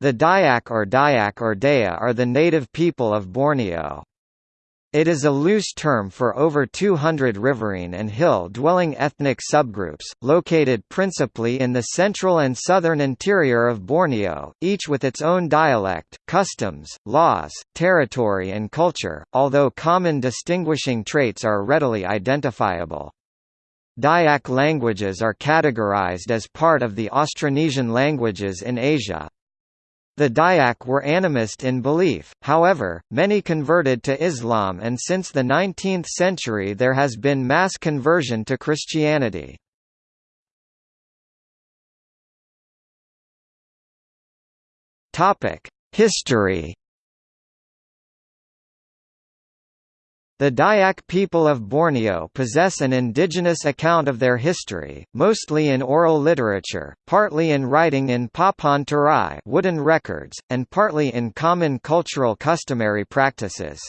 The Dayak or Dayak or Daya are the native people of Borneo. It is a loose term for over 200 riverine and hill-dwelling ethnic subgroups, located principally in the central and southern interior of Borneo, each with its own dialect, customs, laws, territory and culture, although common distinguishing traits are readily identifiable. Dayak languages are categorized as part of the Austronesian languages in Asia. The Dayak were animist in belief, however, many converted to Islam and since the 19th century there has been mass conversion to Christianity. History The Dayak people of Borneo possess an indigenous account of their history, mostly in oral literature, partly in writing in papan turai wooden records, and partly in common cultural customary practices.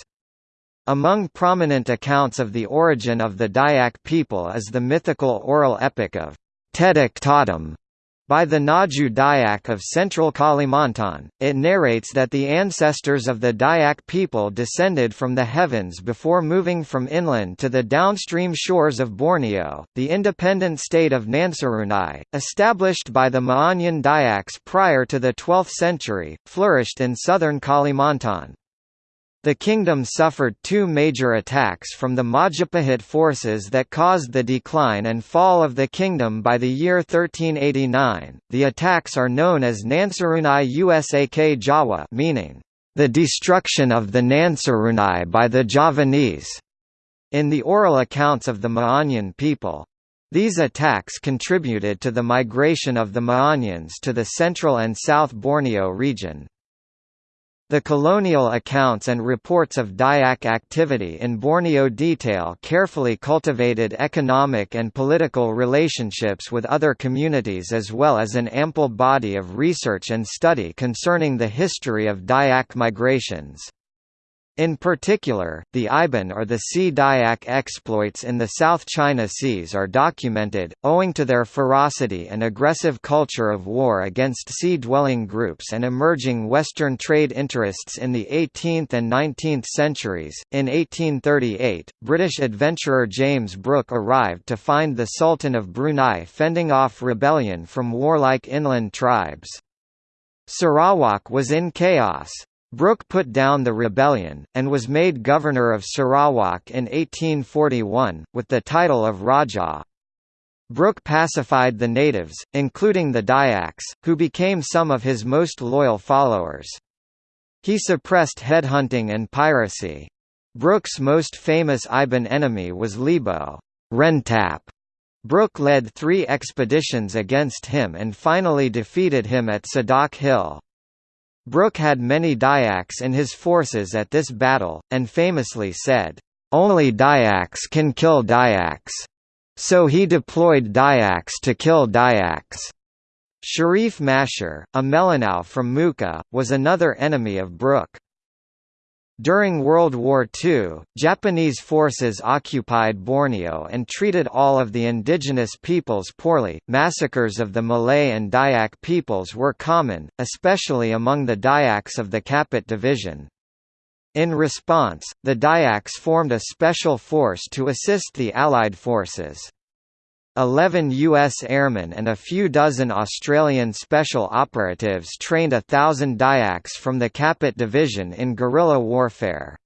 Among prominent accounts of the origin of the Dayak people is the mythical oral epic of Tetek Tahtum, by the Ngaju Dayak of central Kalimantan, it narrates that the ancestors of the Dayak people descended from the heavens before moving from inland to the downstream shores of Borneo. The independent state of Nansarunai, established by the Ma'anyan Dayaks prior to the 12th century, flourished in southern Kalimantan. The kingdom suffered two major attacks from the Majapahit forces that caused the decline and fall of the kingdom by the year 1389. The attacks are known as Nansarunai Usak Jawa, meaning the destruction of the Nansarunai by the Javanese, in the oral accounts of the Ma'anyan people. These attacks contributed to the migration of the Ma'anyans to the central and south Borneo region. The colonial accounts and reports of Dayak activity in Borneo detail carefully cultivated economic and political relationships with other communities as well as an ample body of research and study concerning the history of Dayak migrations. In particular, the Iban or the Sea Dayak exploits in the South China Seas are documented, owing to their ferocity and aggressive culture of war against sea-dwelling groups and emerging Western trade interests in the 18th and 19th centuries. In 1838, British adventurer James Brooke arrived to find the Sultan of Brunei fending off rebellion from warlike inland tribes. Sarawak was in chaos. Brooke put down the rebellion, and was made governor of Sarawak in 1841, with the title of Rajah. Brooke pacified the natives, including the Dayaks, who became some of his most loyal followers. He suppressed headhunting and piracy. Brooke's most famous Iban enemy was Libau Rentap. Brooke led three expeditions against him and finally defeated him at Sadak Hill. Brooke had many Dayaks in his forces at this battle, and famously said, "'Only Dayaks can kill Dayaks. So he deployed Dayaks to kill Dayaks." Sharif Mashur, a Melanau from Mukah, was another enemy of Brooke. During World War II, Japanese forces occupied Borneo and treated all of the indigenous peoples poorly. Massacres of the Malay and Dayak peoples were common, especially among the Dayaks of the Kapit Division. In response, the Dayaks formed a special force to assist the Allied forces. Eleven U.S. airmen and a few dozen Australian special operatives trained a thousand Dayaks from the Kapit Division in guerrilla warfare.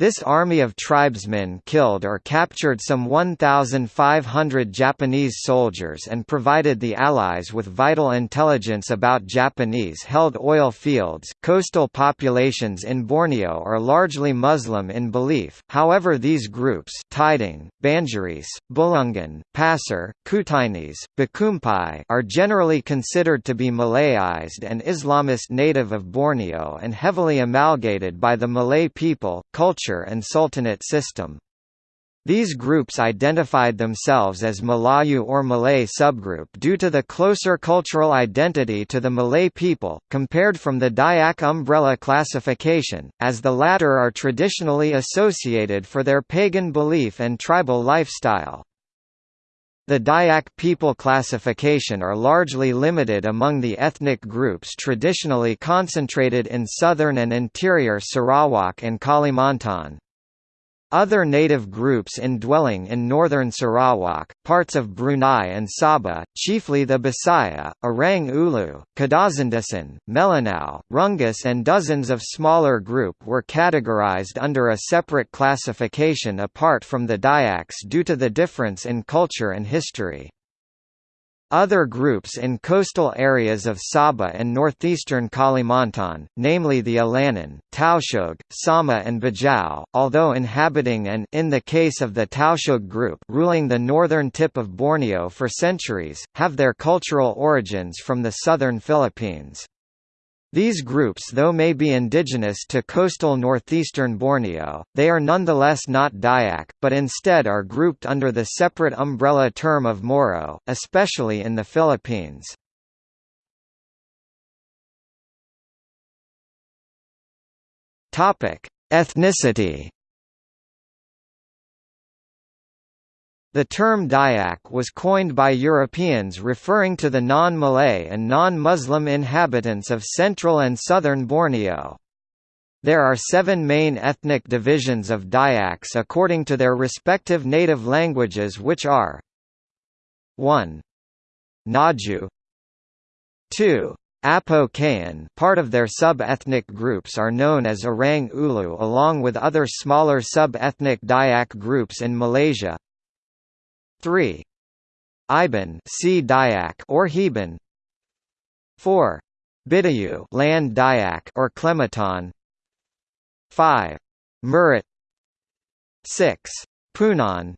This army of tribesmen killed or captured some 1,500 Japanese soldiers and provided the Allies with vital intelligence about Japanese-held oil fields. Coastal populations in Borneo are largely Muslim in belief, however these groups Tidung, Banjaris, Bulungan, Pasir, Kutainis, Bakumpai are generally considered to be Malayized and Islamist native of Borneo and heavily amalgamated by the Malay people, culture and sultanate system. These groups identified themselves as Malayu or Malay subgroup due to the closer cultural identity to the Malay people, compared from the Dayak umbrella classification, as the latter are traditionally associated for their pagan belief and tribal lifestyle. The Dayak people classification are largely limited among the ethnic groups traditionally concentrated in southern and interior Sarawak and Kalimantan. Other native groups indwelling in northern Sarawak, parts of Brunei and Sabah, chiefly the Bisaya, Orang Ulu, Kadazandusun, Melanau, Rungus and dozens of smaller group were categorized under a separate classification apart from the Dayaks due to the difference in culture and history. Other groups in coastal areas of Sabah and northeastern Kalimantan, namely the Alanan, Tausug, Sama and Bajau, although inhabiting and in the case of the Tausug group ruling the northern tip of Borneo for centuries, have their cultural origins from the southern Philippines. These groups though may be indigenous to coastal northeastern Borneo, they are nonetheless not Dayak, but instead are grouped under the separate umbrella term of Moro, especially in the Philippines. Ethnicity The term Dayak was coined by Europeans referring to the non-Malay and non-Muslim inhabitants of central and southern Borneo. There are seven main ethnic divisions of Dayaks according to their respective native languages which are 1. Ngaju 2. Apo Kayan part of their sub-ethnic groups are known as Orang Ulu along with other smaller sub-ethnic Dayak groups in Malaysia 3. Iban Sea Dayak or Heban 4. Bidayuh land Dayak or Klemantan 5. Murut 6. Punan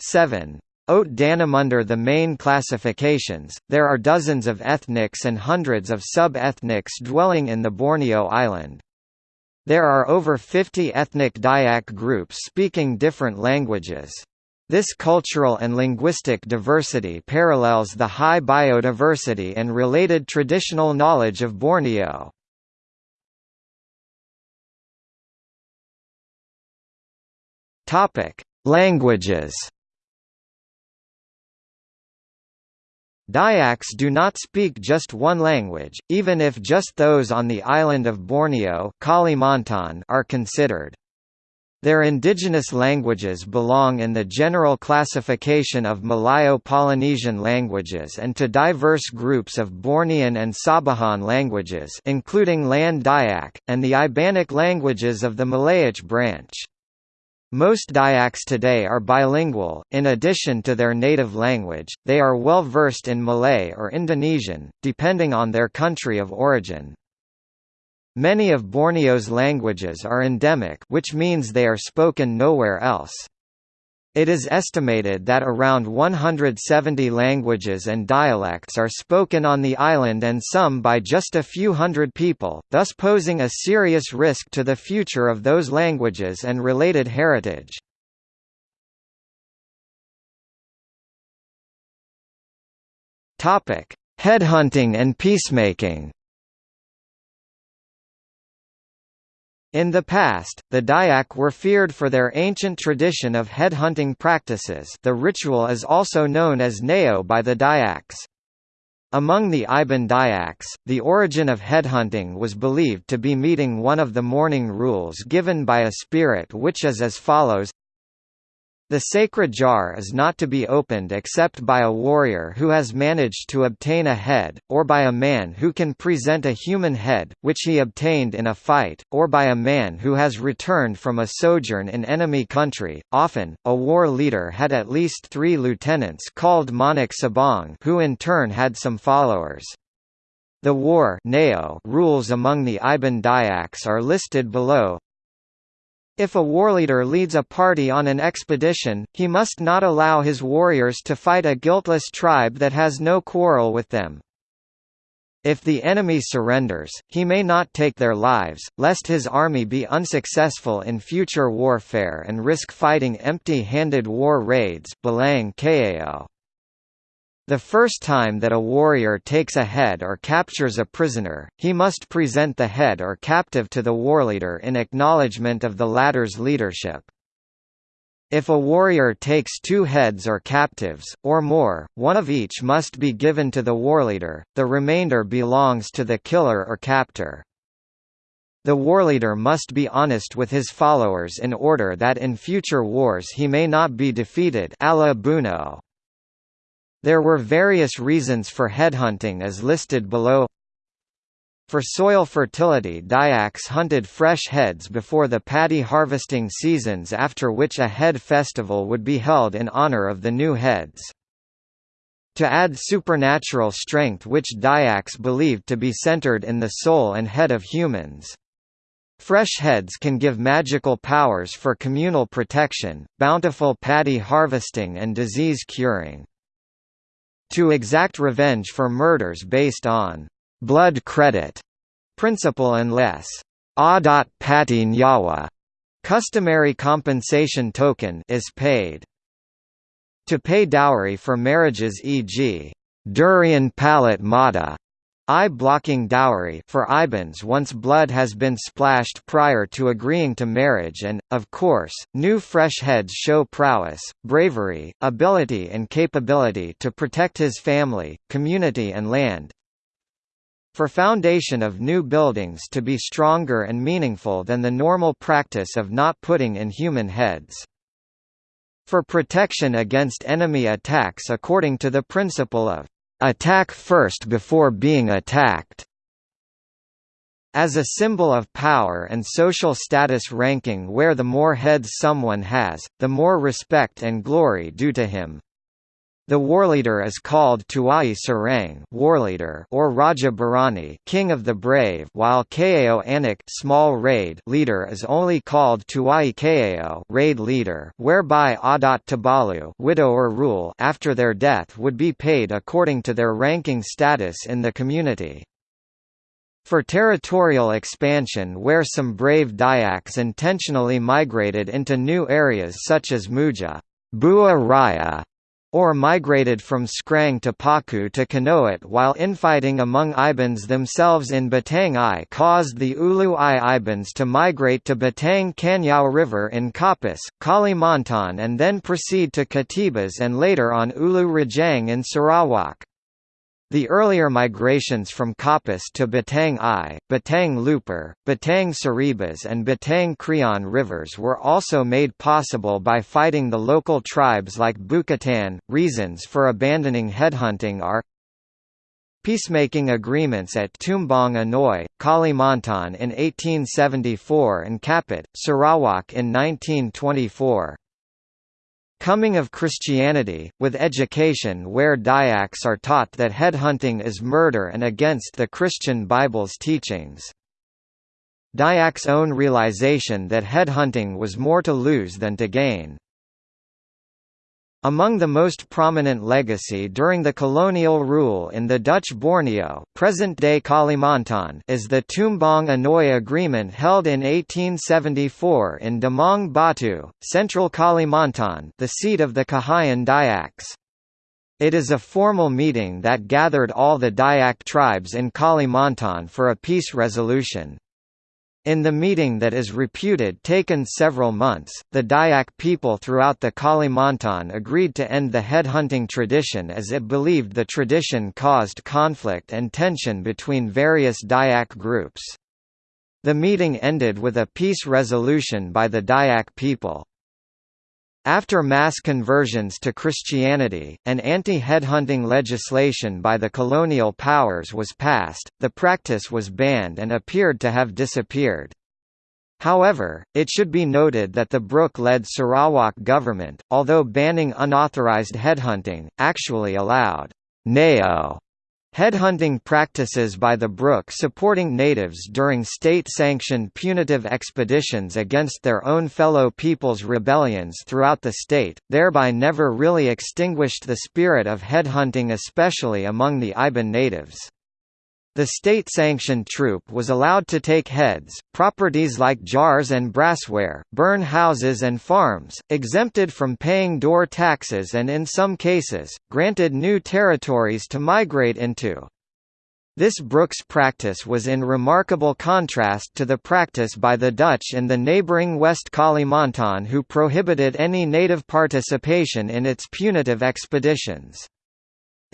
7. Ot Danum Under the main classifications, there are dozens of ethnics and hundreds of sub-ethnics dwelling in the Borneo island. There are over 50 ethnic Dayak groups speaking different languages. This cultural and linguistic diversity parallels the high biodiversity and related traditional knowledge of Borneo. Languages. Dayaks do not speak just one language, even if just those on the island of Borneo are considered. Their indigenous languages belong in the general classification of Malayo-Polynesian languages and to diverse groups of Bornean and Sabahan languages including Land Dayak, and the Ibanic languages of the Malayic branch. Most Dayaks today are bilingual, in addition to their native language, they are well versed in Malay or Indonesian, depending on their country of origin. Many of Borneo's languages are endemic which means they are spoken nowhere else. It is estimated that around 170 languages and dialects are spoken on the island and some by just a few hundred people, thus posing a serious risk to the future of those languages and related heritage. Headhunting and peacemaking In the past, the Dayak were feared for their ancient tradition of headhunting practices the ritual is also known as Neo by the Dayaks. Among the Iban Dayaks, the origin of headhunting was believed to be meeting one of the mourning rules given by a spirit which is as follows the sacred jar is not to be opened except by a warrior who has managed to obtain a head, or by a man who can present a human head, which he obtained in a fight, or by a man who has returned from a sojourn in enemy country. Often, a war leader had at least three lieutenants called Manik Sabang who in turn had some followers. The war rules among the Iban Dayaks are listed below, if a warleader leads a party on an expedition, he must not allow his warriors to fight a guiltless tribe that has no quarrel with them. If the enemy surrenders, he may not take their lives, lest his army be unsuccessful in future warfare and risk fighting empty-handed war raids Balang Kao. The first time that a warrior takes a head or captures a prisoner, he must present the head or captive to the warleader in acknowledgement of the latter's leadership. If a warrior takes two heads or captives, or more, one of each must be given to the warleader, the remainder belongs to the killer or captor. The warleader must be honest with his followers in order that in future wars he may not be defeated alla Buno. There were various reasons for headhunting as listed below for soil fertility Dayaks hunted fresh heads before the paddy harvesting seasons after which a head festival would be held in honor of the new heads. To add supernatural strength which Dayaks believed to be centered in the soul and head of humans. Fresh heads can give magical powers for communal protection, bountiful paddy harvesting and disease curing. To exact revenge for murders based on blood credit principle unless Adat Pati Nyawa customary compensation token is paid. To pay dowry for marriages e.g. Durian Palat Mata Eye-blocking dowry for Ibans once blood has been splashed prior to agreeing to marriage and, of course, new fresh heads show prowess, bravery, ability and capability to protect his family, community and land, for foundation of new buildings to be stronger and meaningful than the normal practice of not putting in human heads. For protection against enemy attacks according to the principle of attack first before being attacked. As a symbol of power and social status ranking where the more heads someone has, the more respect and glory due to him. The warleader is called Tuai Serang warleader or Raja Berani king of the brave while Kao Anak small raid leader is only called Tuai Kao raid leader whereby Adat Tabalu widower rule after their death would be paid according to their ranking status in the community. For territorial expansion where some brave Dayaks intentionally migrated into new areas such as Muja Bua Raya, or migrated from Skrang to Paku to Kanowit while infighting among Ibans themselves in Batang Ai caused the Ulu Ai Ibans to migrate to Batang Kanyao River in Kapuas, Kalimantan and then proceed to Katibas and later on Ulu Rejang in Sarawak. The earlier migrations from Kapuas to Batang Ai, Batang Lupar, Batang Saribas and Batang Krian rivers were also made possible by fighting the local tribes like Bukitan. Reasons for abandoning headhunting are Peacemaking agreements at Tumbang Anoy, Kalimantan in 1874 and Kapit, Sarawak in 1924. Coming of Christianity, with education where Dayaks are taught that headhunting is murder and against the Christian Bible's teachings. Dayak's own realization that headhunting was more to lose than to gain. Among the most prominent legacy during the colonial rule in the Dutch Borneo present-day Kalimantan is the Tumbang Anoy Agreement held in 1874 in Damang Batu, central Kalimantan the seat of the Kahayan Dayaks. It is a formal meeting that gathered all the Dayak tribes in Kalimantan for a peace resolution. In the meeting that is reputed taken several months, the Dayak people throughout the Kalimantan agreed to end the headhunting tradition as it believed the tradition caused conflict and tension between various Dayak groups. The meeting ended with a peace resolution by the Dayak people. After mass conversions to Christianity, and anti-headhunting legislation by the colonial powers was passed, the practice was banned and appeared to have disappeared. However, it should be noted that the Brooke-led Sarawak government, although banning unauthorized headhunting, actually allowed Nao Headhunting practices by the Brooke supporting natives during state-sanctioned punitive expeditions against their own fellow peoples' rebellions throughout the state, thereby never really extinguished the spirit of headhunting especially among the Iban natives. The state-sanctioned troop was allowed to take heads, properties like jars and brassware, burn houses and farms, exempted from paying door taxes and in some cases, granted new territories to migrate into. This Brooke's practice was in remarkable contrast to the practice by the Dutch in the neighbouring West Kalimantan who prohibited any native participation in its punitive expeditions.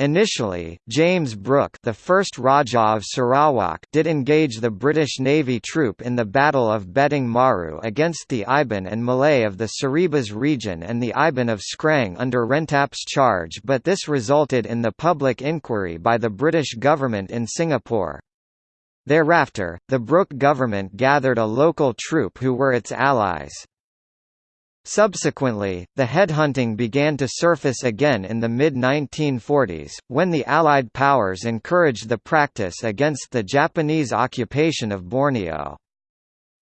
Initially, James Brooke the first Rajah of Sarawak did engage the British Navy troop in the Battle of Beting Maru against the Iban and Malay of the Saribas region and the Iban of Skrang under Rentap's charge but this resulted in the public inquiry by the British government in Singapore. Thereafter, the Brooke government gathered a local troop who were its allies. Subsequently, the headhunting began to surface again in the mid-1940s, when the Allied powers encouraged the practice against the Japanese occupation of Borneo.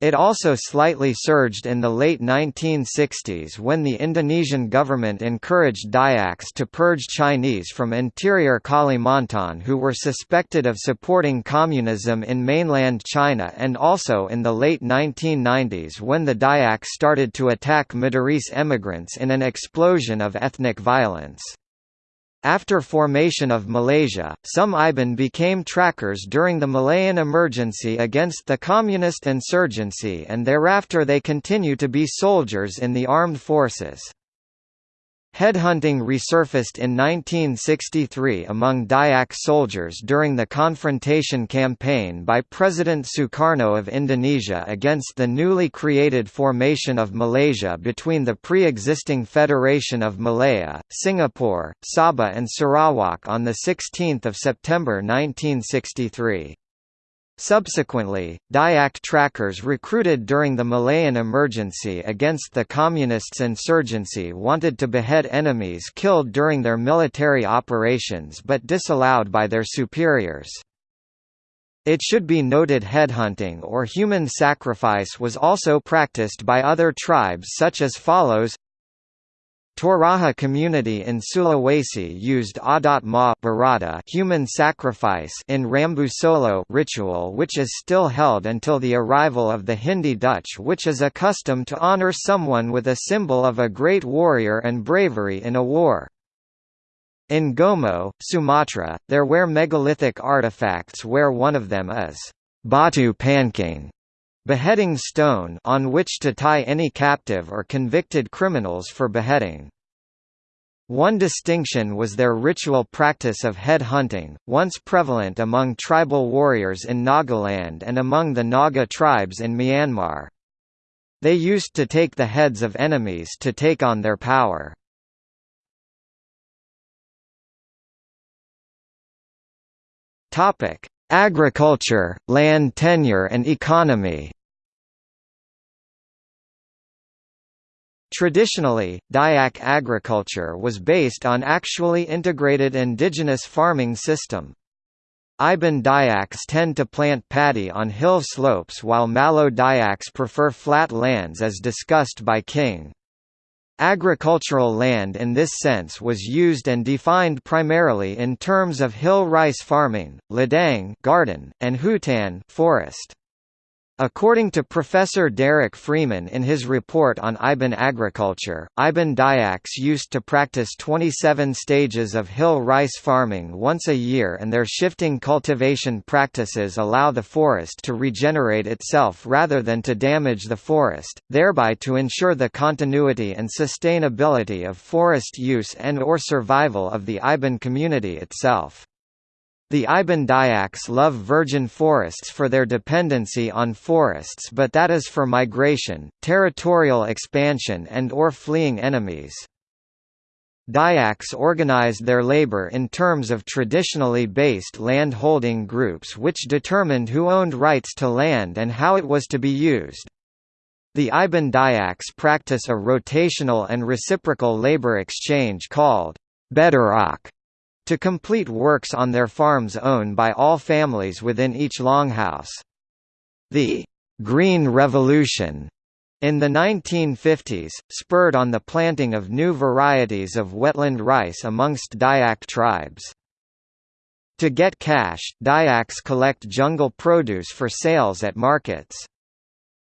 It also slightly surged in the late 1960s when the Indonesian government encouraged Dayaks to purge Chinese from interior Kalimantan who were suspected of supporting communism in mainland China and also in the late 1990s when the Dayaks started to attack Madurese emigrants in an explosion of ethnic violence. After formation of Malaysia, some Iban became trackers during the Malayan emergency against the communist insurgency and thereafter they continue to be soldiers in the armed forces. Headhunting resurfaced in 1963 among Dayak soldiers during the confrontation campaign by President Sukarno of Indonesia against the newly created formation of Malaysia between the pre-existing Federation of Malaya, Singapore, Sabah and Sarawak on 16 September 1963. Subsequently, Dayak trackers recruited during the Malayan emergency against the Communists' insurgency wanted to behead enemies killed during their military operations but disallowed by their superiors. It should be noted headhunting or human sacrifice was also practiced by other tribes such as follows Toraja community in Sulawesi used adat ma barada human sacrifice in Rambu Solo ritual which is still held until the arrival of the Hindi Dutch which is a custom to honor someone with a symbol of a great warrior and bravery in a war. In Gomo, Sumatra, there were megalithic artifacts where one of them is Batu Pancing, beheading stone on which to tie any captive or convicted criminals for beheading. One distinction was their ritual practice of head hunting, once prevalent among tribal warriors in Nagaland and among the Naga tribes in Myanmar. They used to take the heads of enemies to take on their power. Agriculture, land tenure and economy Traditionally, Dayak agriculture was based on actually integrated indigenous farming system. Iban Dayaks tend to plant paddy on hill slopes while Malo Dayaks prefer flat lands as discussed by King. Agricultural land in this sense was used and defined primarily in terms of hill rice farming, ladang garden, and hutan forest. According to Professor Derek Freeman in his report on Iban agriculture, Iban Dayaks used to practice 27 stages of hill rice farming once a year and their shifting cultivation practices allow the forest to regenerate itself rather than to damage the forest, thereby to ensure the continuity and sustainability of forest use and or survival of the Iban community itself. The Iban Dayaks love virgin forests for their dependency on forests but that is for migration, territorial expansion and or fleeing enemies. Dayaks organized their labor in terms of traditionally based land-holding groups which determined who owned rights to land and how it was to be used. The Iban Dayaks practice a rotational and reciprocal labor exchange called Bedarak to complete works on their farms owned by all families within each longhouse. The «Green Revolution» in the 1950s, spurred on the planting of new varieties of wetland rice amongst Dayak tribes. To get cash, Dayaks collect jungle produce for sales at markets.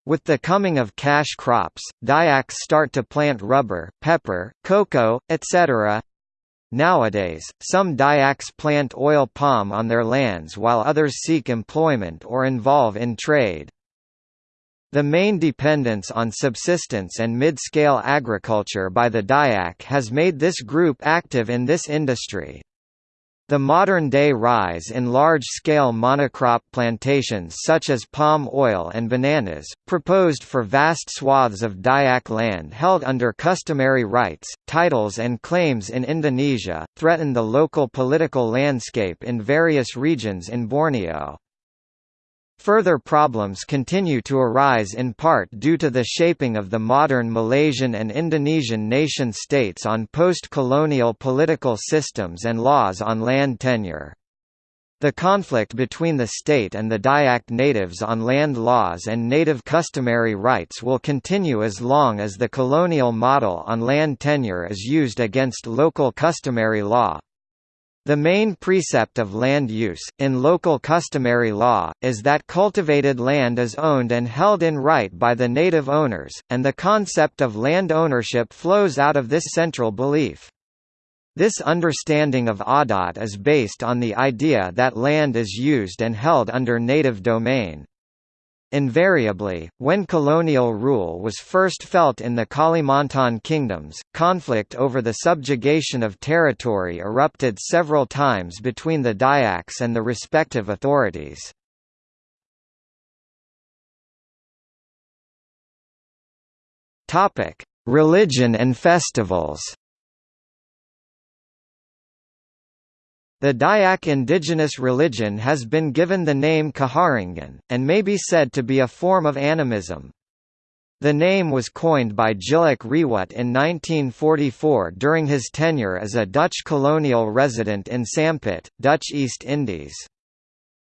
With the coming of cash crops, Dayaks start to plant rubber, pepper, cocoa, etc. Nowadays, some Dayaks plant oil palm on their lands while others seek employment or involve in trade. The main dependence on subsistence and mid-scale agriculture by the Dayak has made this group active in this industry. The modern-day rise in large-scale monocrop plantations such as palm oil and bananas, proposed for vast swaths of Dayak land held under customary rights, titles and claims in Indonesia, threaten the local political landscape in various regions in Borneo. Further problems continue to arise in part due to the shaping of the modern Malaysian and Indonesian nation-states on post-colonial political systems and laws on land tenure. The conflict between the state and the Dayak natives on land laws and native customary rights will continue as long as the colonial model on land tenure is used against local customary law. The main precept of land use, in local customary law, is that cultivated land is owned and held in right by the native owners, and the concept of land ownership flows out of this central belief. This understanding of adat is based on the idea that land is used and held under native domain. Invariably, when colonial rule was first felt in the Kalimantan kingdoms, conflict over the subjugation of territory erupted several times between the Dayaks and the respective authorities. Religion and festivals The Dayak indigenous religion has been given the name Kaharingan, and may be said to be a form of animism. The name was coined by Tjilik Riwut in 1944 during his tenure as a Dutch colonial resident in Sampit, Dutch East Indies.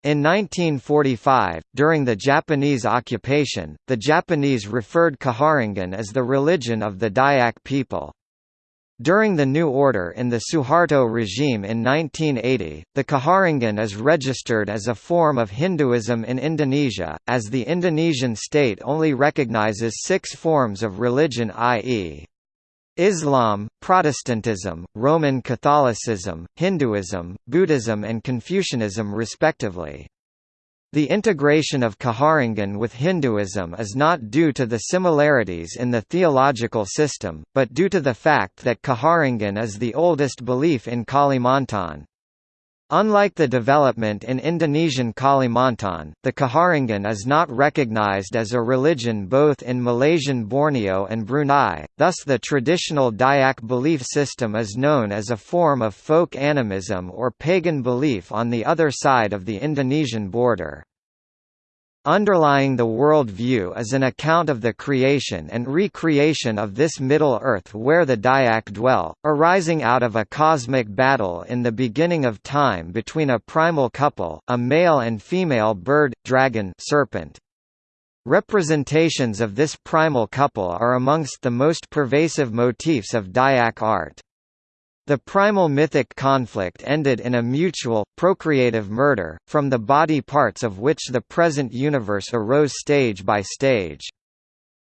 In 1945, during the Japanese occupation, the Japanese referred Kaharingan as the religion of the Dayak people. During the New Order in the Suharto regime in 1980, the Kaharingan is registered as a form of Hinduism in Indonesia, as the Indonesian state only recognizes six forms of religion i.e. Islam, Protestantism, Roman Catholicism, Hinduism, Buddhism and Confucianism respectively. The integration of Kaharingan with Hinduism is not due to the similarities in the theological system, but due to the fact that Kaharingan is the oldest belief in Kalimantan. Unlike the development in Indonesian Kalimantan, the Kaharingan is not recognized as a religion both in Malaysian Borneo and Brunei, thus the traditional Dayak belief system is known as a form of folk animism or pagan belief on the other side of the Indonesian border. Underlying the world view is an account of the creation and recreation of this Middle Earth where the Dayak dwell, arising out of a cosmic battle in the beginning of time between a primal couple, a male and female bird, dragon serpent. Representations of this primal couple are amongst the most pervasive motifs of Dayak art. The primal mythic conflict ended in a mutual, procreative murder, from the body parts of which the present universe arose stage by stage.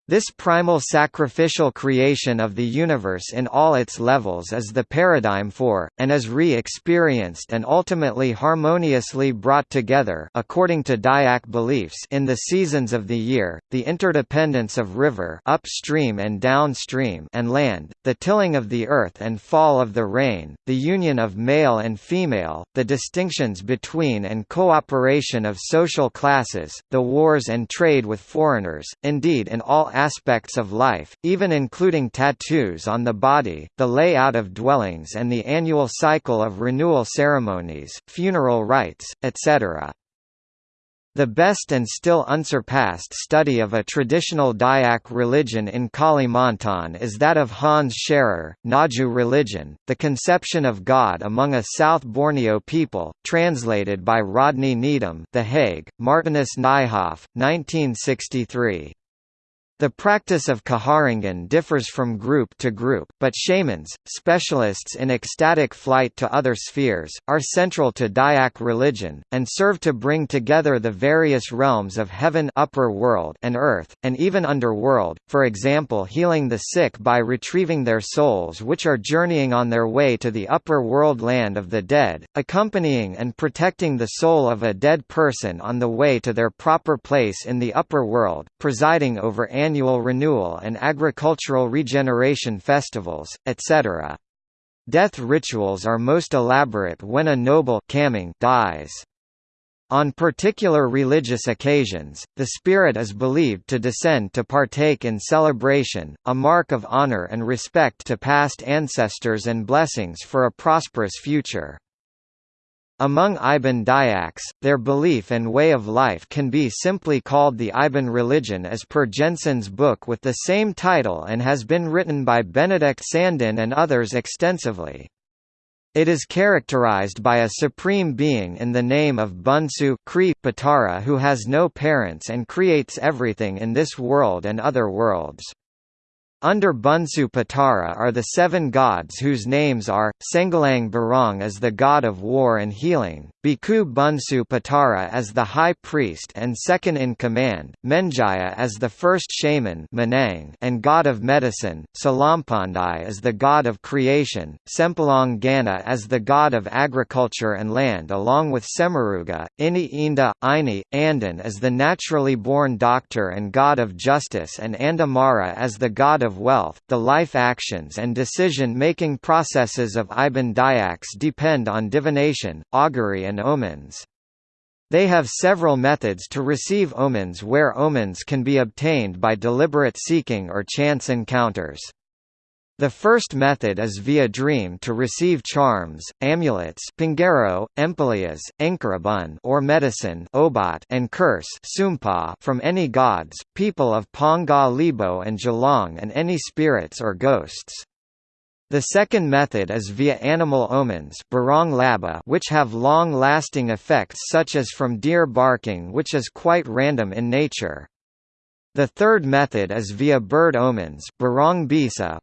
This primal sacrificial creation of the universe in all its levels is the paradigm for, and is re-experienced and ultimately harmoniously brought together according to Dayak beliefs in the seasons of the year, the interdependence of river upstream and downstream and land, the tilling of the earth and fall of the rain, the union of male and female, the distinctions between and cooperation of social classes, the wars and trade with foreigners, indeed in all aspects of life, even including tattoos on the body, the layout of dwellings and the annual cycle of renewal ceremonies, funeral rites, etc. The best and still unsurpassed study of a traditional Dayak religion in Kalimantan is that of Hans Scherer, Ngaju Religion, The Conception of God Among a South Borneo People, translated by Rodney Needham The Hague, Martinus Nijhoff, 1963. The practice of Kaharingan differs from group to group, but shamans, specialists in ecstatic flight to other spheres, are central to Dayak religion, and serve to bring together the various realms of heaven upper world and earth, and even underworld, for example healing the sick by retrieving their souls which are journeying on their way to the upper world land of the dead, accompanying and protecting the soul of a dead person on the way to their proper place in the upper world, presiding over annual renewal and agricultural regeneration festivals, etc. Death rituals are most elaborate when a noble dies. On particular religious occasions, the spirit is believed to descend to partake in celebration, a mark of honor and respect to past ancestors and blessings for a prosperous future. Among Iban Dayaks, their belief and way of life can be simply called the Iban religion as per Jensen's book with the same title and has been written by Benedict Sandin and others extensively. It is characterized by a supreme being in the name of Bunsu Kri Patara who has no parents and creates everything in this world and other worlds. Under Bunsu Patara are the seven gods whose names are, Sengalang Burong as the god of war and healing, Biku Bunsu Patara as the high priest and second-in-command, Menjaya as the first shaman Manang and god of medicine, Selampandai as the god of creation, Sempulang Gana as the god of agriculture and land along with Semaruga, Ini Inda, Ini, Andan as the naturally born doctor and god of justice and Andamara as the god of of wealth, the life actions and decision-making processes of Iban Dayaks depend on divination, augury and omens. They have several methods to receive omens where omens can be obtained by deliberate seeking or chance encounters. The first method is via dream to receive charms, amulets pingero, empalias, or medicine obat and curse sumpa from any gods, people of Panggau Libau and Gelong and any spirits or ghosts. The second method is via animal omens which have long-lasting effects such as from deer barking which is quite random in nature. The third method is via bird omens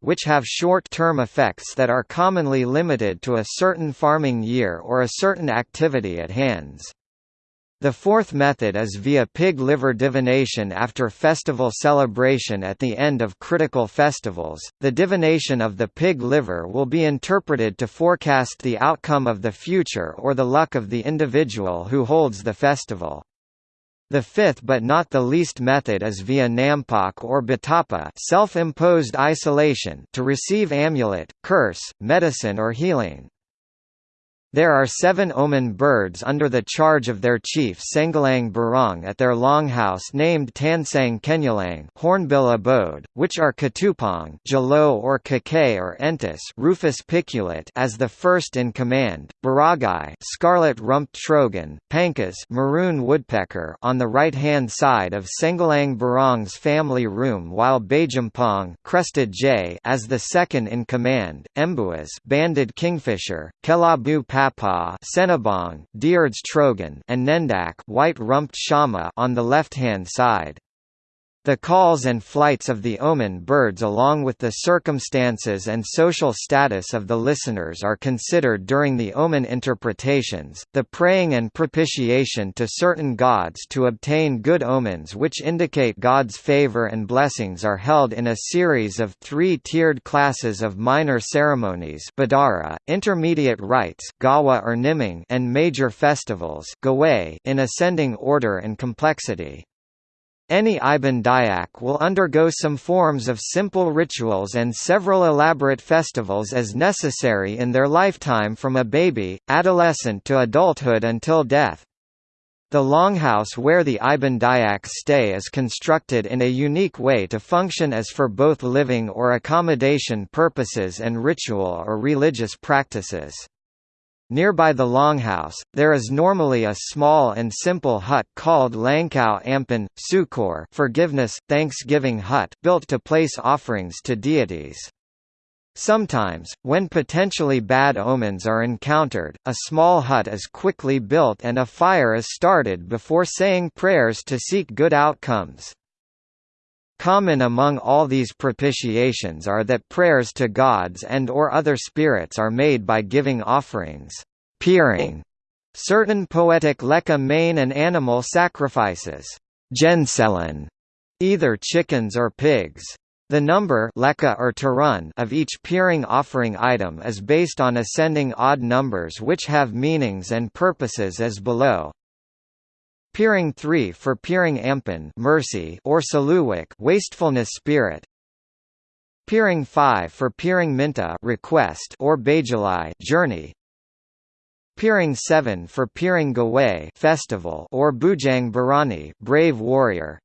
which have short-term effects that are commonly limited to a certain farming year or a certain activity at hands. The fourth method is via pig liver divination after festival celebration at the end of critical festivals. The divination of the pig liver will be interpreted to forecast the outcome of the future or the luck of the individual who holds the festival. The fifth but not the least method is via nampak or batapa self-imposed isolation to receive amulet, curse, medicine or healing. There are seven omen birds under the charge of their chief Sengalang Burong at their longhouse named Tansang Kenyalang hornbill abode, which are Katupong Jalo or Kakay or Entis Rufous piculet as the first in command, Baragai scarlet-rumped trogon, Pankas maroon woodpecker on the right-hand side of Sengalang Burong's family room while Bajampong crested jay as the second in command, Embuas banded kingfisher, Kelabu Papa Senabong, Diard's Trogon and Nendak white-rumped Shama on the left-hand side. The calls and flights of the omen birds along with the circumstances and social status of the listeners are considered during the omen interpretations. The praying and propitiation to certain gods to obtain good omens which indicate God's favor and blessings are held in a series of three-tiered classes of minor ceremonies badara, intermediate rites gawa or niming, and major festivals in ascending order and complexity. Any Iban Dayak will undergo some forms of simple rituals and several elaborate festivals as necessary in their lifetime from a baby, adolescent to adulthood until death. The longhouse where the Iban Dayaks stay is constructed in a unique way to function as for both living or accommodation purposes and ritual or religious practices. Nearby the longhouse, there is normally a small and simple hut called Langkau Ampan, Sukor forgiveness, thanksgiving hut built to place offerings to deities. Sometimes, when potentially bad omens are encountered, a small hut is quickly built and a fire is started before saying prayers to seek good outcomes. Common among all these propitiations are that prayers to gods and or other spirits are made by giving offerings, piring, certain poetic leka main and animal sacrifices, genselen, either chickens or pigs. The number leka or tarun of each piring offering item is based on ascending odd numbers which have meanings and purposes as below. Piring 3 for piring ampan mercy or saluwik wastefulness spirit. Piring 5 for piring minta request or bajulai journey. Piring 7 for piring gaway festival or bujang barani brave warrior.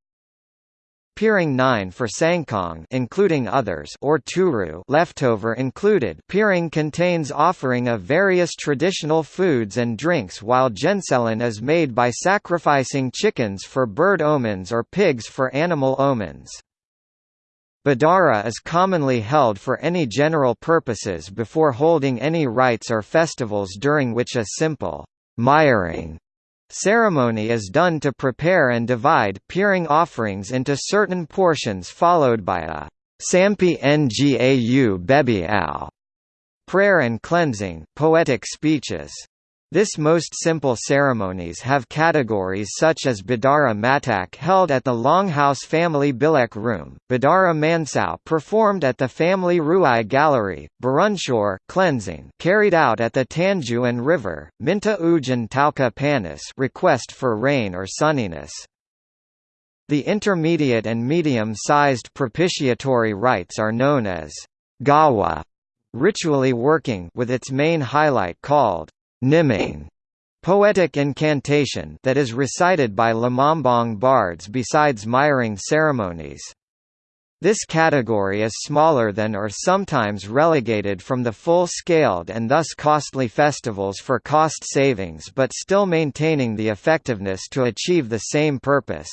Piring 9 for Sangkong including others or Turu leftover included Piring contains offering of various traditional foods and drinks while Genselen is made by sacrificing chickens for bird omens or pigs for animal omens. Badara is commonly held for any general purposes before holding any rites or festivals during which a simple miring Ceremony is done to prepare and divide piring offerings into certain portions followed by a Sampi Ngau Bebi Ao prayer and cleansing poetic speeches. This most simple ceremonies have categories such as Bidara Matak held at the Longhouse family Bilek room, Bidara Mansau performed at the family Ruai gallery, Barunshore, cleansing carried out at the Tanjuan River, Minta Ujan Tauka Panis request for rain or sunniness. The intermediate and medium-sized propitiatory rites are known as gawa, ritually working with its main highlight called Niming poetic incantation that is recited by Lamambong bards besides miring ceremonies. This category is smaller than or sometimes relegated from the full-scaled and thus costly festivals for cost savings but still maintaining the effectiveness to achieve the same purpose.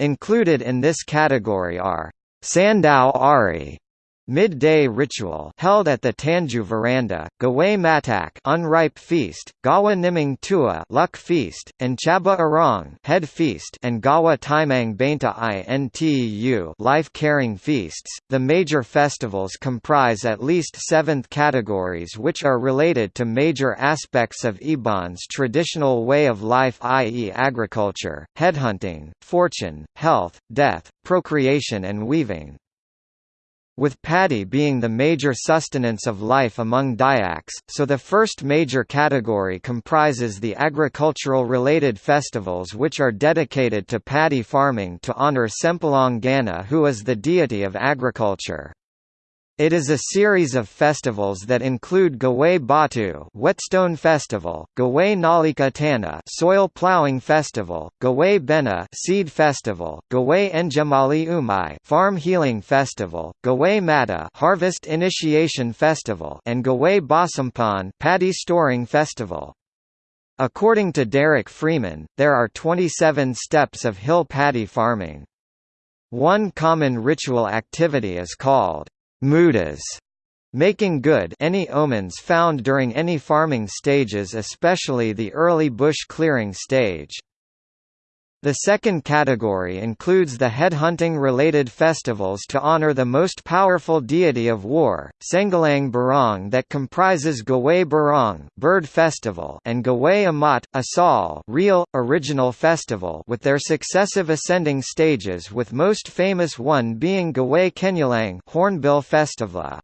Included in this category are Sandao Ari, Midday ritual held at the Tanju veranda, Gawai Matak unripe feast, Gawa Niming Tua luck feast, and Chaba Arong head feast and Gawa Timang Bainta Intu life caring feasts. The major festivals comprise at least seventh categories which are related to major aspects of Iban's traditional way of life i.e. agriculture, headhunting, fortune, health, death, procreation and weaving with paddy being the major sustenance of life among Dayaks, so the first major category comprises the agricultural-related festivals which are dedicated to paddy farming to honor Sempulang Gana who is the deity of agriculture. It is a series of festivals that include Gawai Batu Whetstone Festival, Gawai Nalika Tana Soil Plowing Festival, Gawai Bena Seed Festival, Gawai Enjamali Umai Farm Healing Festival, Gawai Mata Harvest Initiation Festival and Gawai Basampan Paddy Storing Festival. According to Derek Freeman, there are 27 steps of hill paddy farming. One common ritual activity is called mudas, making good any omens found during any farming stages especially the early bush clearing stage. The second category includes the headhunting-related festivals to honor the most powerful deity of war, Sengalang Burong that comprises Gawai Burong bird festival and Gawai Amat, Asal real, original festival with their successive ascending stages with most famous one being Gawai Kenyulang Hornbill Festival.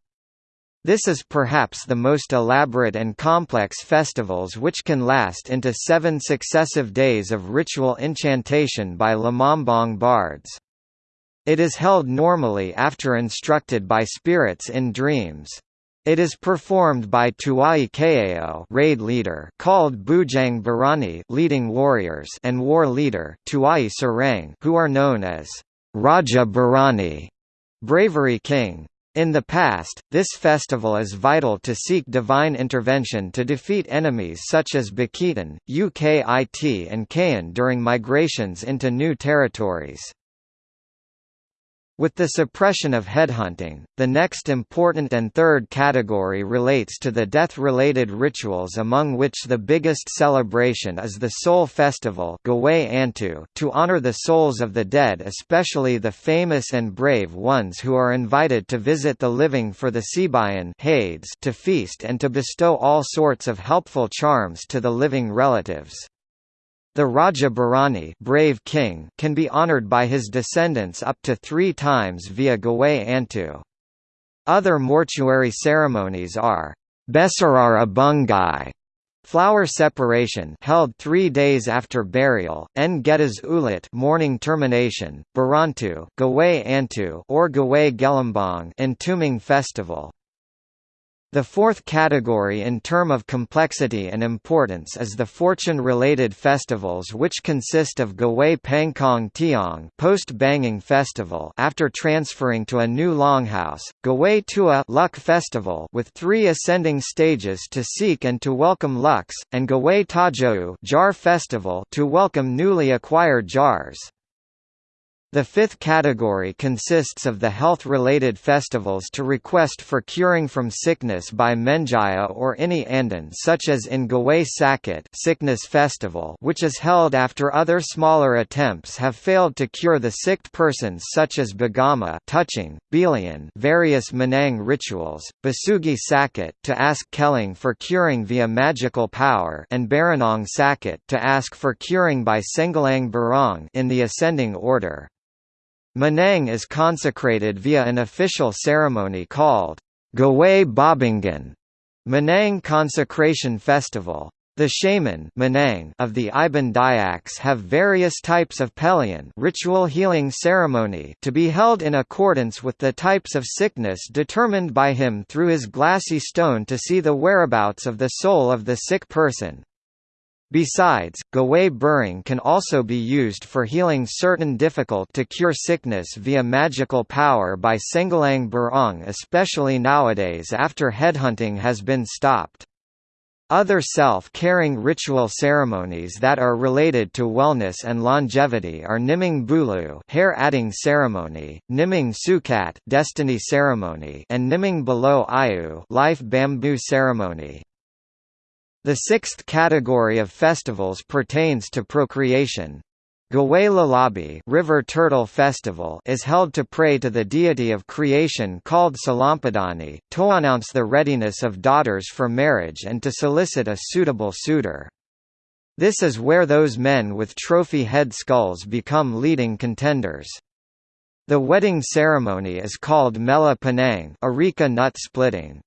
This is perhaps the most elaborate and complex festivals which can last into seven successive days of ritual enchantation by Lamambong bards. It is held normally after instructed by spirits in dreams. It is performed by Tuai Kao raid leader called Bujang Berani leading warriors and war leader Tuai Serang who are known as Raja Berani bravery king. In the past, this festival is vital to seek divine intervention to defeat enemies such as Bukitan, Ukit and Kayan during migrations into new territories. With the suppression of headhunting, the next important and third category relates to the death-related rituals among which the biggest celebration is the Soul Festival to honor the souls of the dead especially the famous and brave ones who are invited to visit the living for the Sibayan to feast and to bestow all sorts of helpful charms to the living relatives. The Raja Berani brave king can be honored by his descendants up to three times via Gawai Antu. Other mortuary ceremonies are Besarara Bungai, flower separation held three days after burial, Ngetas Ulit mourning termination, Barantu Gawai Antu or Gawai Gelambang entombing festival. The fourth category in term of complexity and importance is the fortune-related festivals which consist of Gawai Pangkong Tiong post-banging festival after transferring to a new longhouse, Gawai Tua luck festival with three ascending stages to seek and to welcome lucks, and Gawai Tajou jar festival to welcome newly acquired jars. The fifth category consists of the health-related festivals to request for curing from sickness by Menjaya or any andan such as in Gawai Sakit sickness festival which is held after other smaller attempts have failed to cure the sick persons such as Bagama touching, Bilian various Manang rituals, Basugi Sakit to ask Keling for curing via magical power and Baranong Sakit to ask for curing by Sengalang Burong in the ascending order. Manang is consecrated via an official ceremony called Gawai Babingan, Manang Consecration Festival. The shaman Manang of the Iban Dayaks have various types of pelion ritual healing ceremony to be held in accordance with the types of sickness determined by him through his glassy stone to see the whereabouts of the soul of the sick person. Besides, Gawai Burong can also be used for healing certain difficult-to-cure sickness via magical power by Sengalang Burong especially nowadays after headhunting has been stopped. Other self-caring ritual ceremonies that are related to wellness and longevity are Niming Bulu hair adding ceremony, Niming Sukat destiny ceremony and Niming Below Ayu life bamboo ceremony. The sixth category of festivals pertains to procreation. Gawai Lalabi River Turtle Festival is held to pray to the deity of creation called Selampandai, to announce the readiness of daughters for marriage and to solicit a suitable suitor. This is where those men with trophy head skulls become leading contenders. The wedding ceremony is called Mela Panang Areca nut splitting.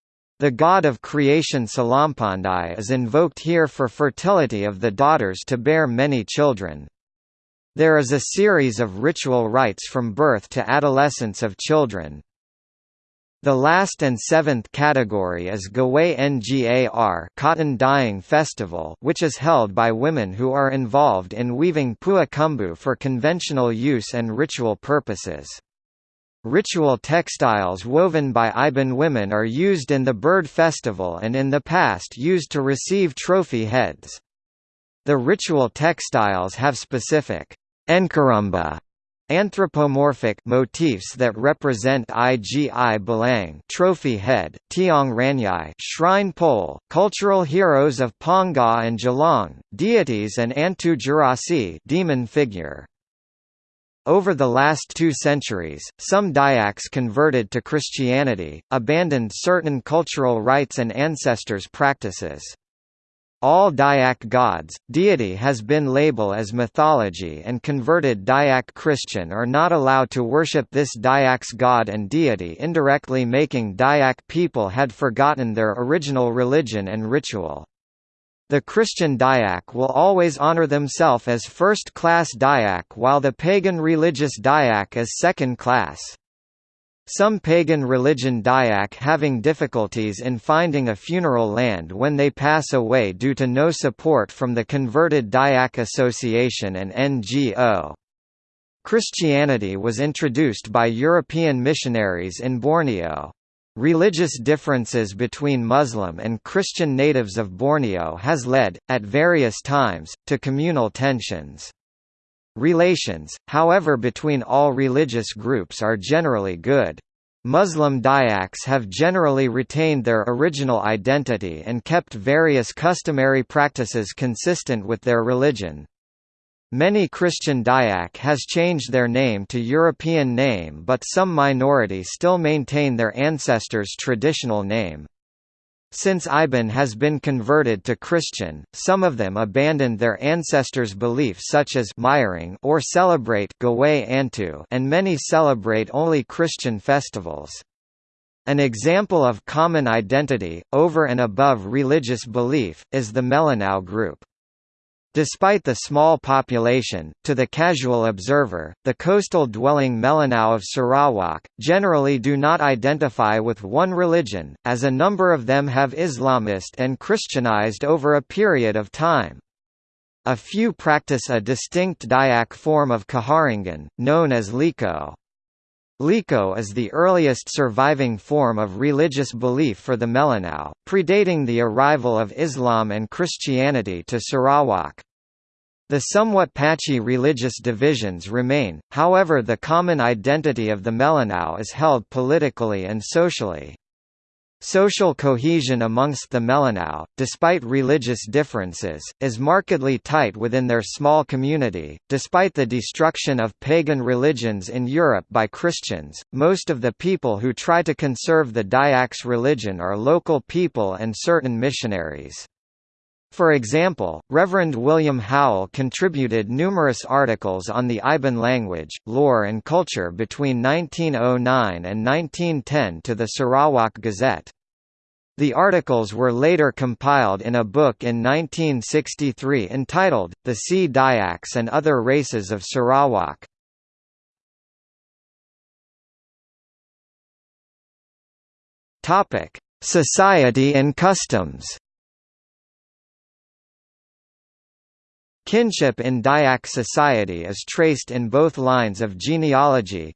The god of creation Selampandai is invoked here for fertility of the daughters to bear many children. There is a series of ritual rites from birth to adolescence of children. The last and seventh category is Gawai Ngar cotton dyeing festival which is held by women who are involved in weaving pua kumbu for conventional use and ritual purposes. Ritual textiles woven by Iban women are used in the bird festival and in the past used to receive trophy heads. The ritual textiles have specific enkarumba anthropomorphic motifs that represent Igi Balang trophy head, Tiong Ranyai shrine pole, cultural heroes of Panggau and Gelong, deities and Antu Jurasi demon figure. Over the last two centuries, some Dayaks converted to Christianity, abandoned certain cultural rites and ancestors' practices. All Dayak gods, deity has been labeled as mythology and converted Dayak Christian are not allowed to worship this Dayak's god and deity indirectly making Dayak people had forgotten their original religion and ritual. The Christian Dayak will always honor themselves as first-class Dayak while the pagan religious Dayak is second-class. Some pagan religion Dayak having difficulties in finding a funeral land when they pass away due to no support from the converted Dayak Association and NGO. Christianity was introduced by European missionaries in Borneo. Religious differences between Muslim and Christian natives of Borneo has led, at various times, to communal tensions. Relations, however between all religious groups are generally good. Muslim Dayaks have generally retained their original identity and kept various customary practices consistent with their religion. Many Christian Dayak has changed their name to European name but some minority still maintain their ancestors' traditional name. Since Iban has been converted to Christian, some of them abandoned their ancestors' belief such as Myring or celebrate Antu and many celebrate only Christian festivals. An example of common identity, over and above religious belief, is the Melanau group. Despite the small population, to the casual observer, the coastal-dwelling Melanau of Sarawak, generally do not identify with one religion, as a number of them have Islamist and Christianized over a period of time. A few practice a distinct Dayak form of Kaharingan, known as Liko. Liko is the earliest surviving form of religious belief for the Melanau, predating the arrival of Islam and Christianity to Sarawak. The somewhat patchy religious divisions remain, however the common identity of the Melanau is held politically and socially. Social cohesion amongst the Melanau, despite religious differences, is markedly tight within their small community. Despite the destruction of pagan religions in Europe by Christians, most of the people who try to conserve the Dayaks religion are local people and certain missionaries. For example, Reverend William Howell contributed numerous articles on the Iban language, lore and culture between 1909 and 1910 to the Sarawak Gazette. The articles were later compiled in a book in 1963 entitled, The Sea Dayaks and Other Races of Sarawak. Society and customs Kinship in Dayak society is traced in both lines of genealogy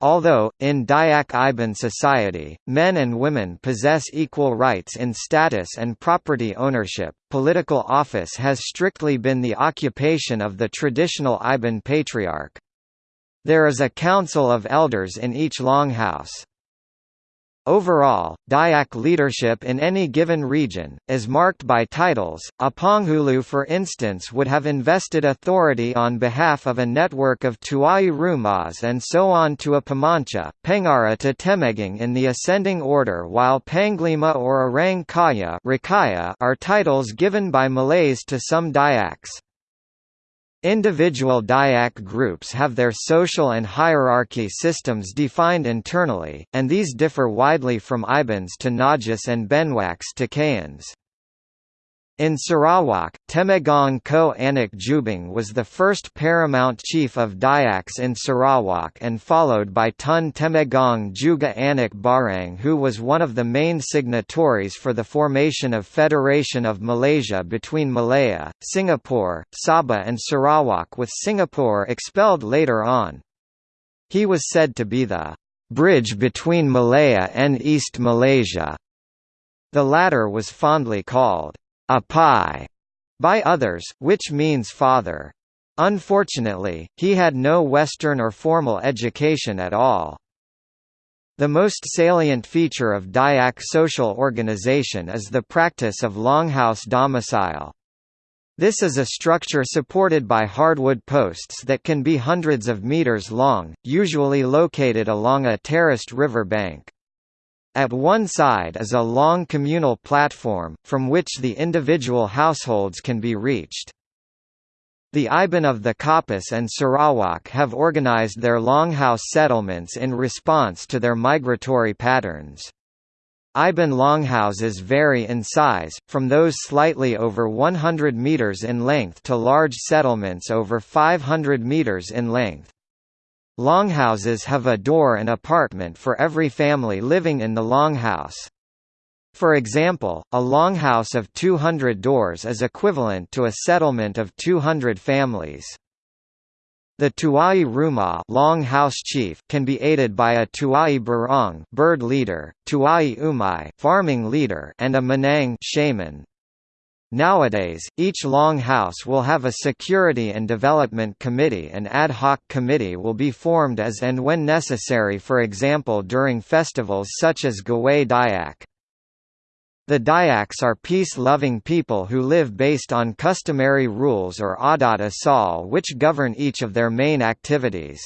Although, in Dayak Iban society, men and women possess equal rights in status and property ownership, political office has strictly been the occupation of the traditional Iban patriarch. There is a council of elders in each longhouse. Overall, Dayak leadership in any given region, is marked by titles. A Panghulu for instance would have invested authority on behalf of a network of Tuai Rumas and so on to a Pamancha, Pengara to Temenggong in the ascending order while Panglima or Orang Kaya are titles given by Malays to some Dayaks. Individual Dayak groups have their social and hierarchy systems defined internally, and these differ widely from Ibans to Ngajus and Benuaqs to Kayans. In Sarawak, Temenggong Ko Anak Jubang was the first paramount chief of Dayaks in Sarawak and followed by Tun Temenggong Jugah Anak Barieng who was one of the main signatories for the formation of Federation of Malaysia between Malaya, Singapore, Sabah and Sarawak with Singapore expelled later on. He was said to be the bridge between Malaya and East Malaysia. The latter was fondly called Apai by others, which means father. Unfortunately, he had no Western or formal education at all. The most salient feature of Dayak social organization is the practice of longhouse domicile. This is a structure supported by hardwood posts that can be hundreds of meters long, usually located along a terraced river bank. At one side is a long communal platform, from which the individual households can be reached. The Iban of the Kapuas and Sarawak have organized their longhouse settlements in response to their migratory patterns. Iban longhouses vary in size, from those slightly over 100 meters in length to large settlements over 500 meters in length. Longhouses have a door and apartment for every family living in the longhouse. For example, a longhouse of 200 doors is equivalent to a settlement of 200 families. The Tuai Rumah long house chief can be aided by a Tuai Burong bird leader, Tuai Umai farming leader and a Manang shaman. Nowadays, each long house will have a security and development committee and ad hoc committee will be formed as and when necessary for example during festivals such as Gawai Dayak. The Dayaks are peace-loving people who live based on customary rules or adat asal which govern each of their main activities.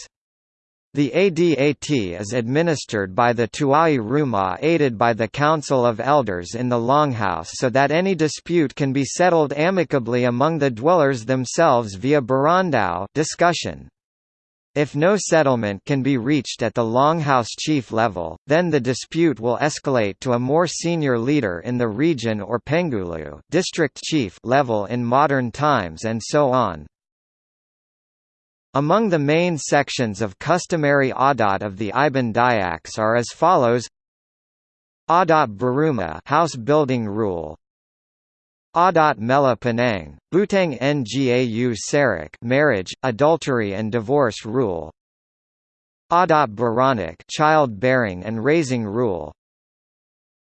The ADAT is administered by the Tuai Rumah aided by the Council of Elders in the Longhouse so that any dispute can be settled amicably among the dwellers themselves via barandau discussion. If no settlement can be reached at the Longhouse chief level, then the dispute will escalate to a more senior leader in the region or Pengulu district chief level in modern times and so on. Among the main sections of customary adat of the Iban Dayaks are as follows. Adat Baruma house building rule. Adat Mela Penang, Butang Ngau Sarak marriage, adultery and divorce rule. Adat Baranak child bearing and raising rule.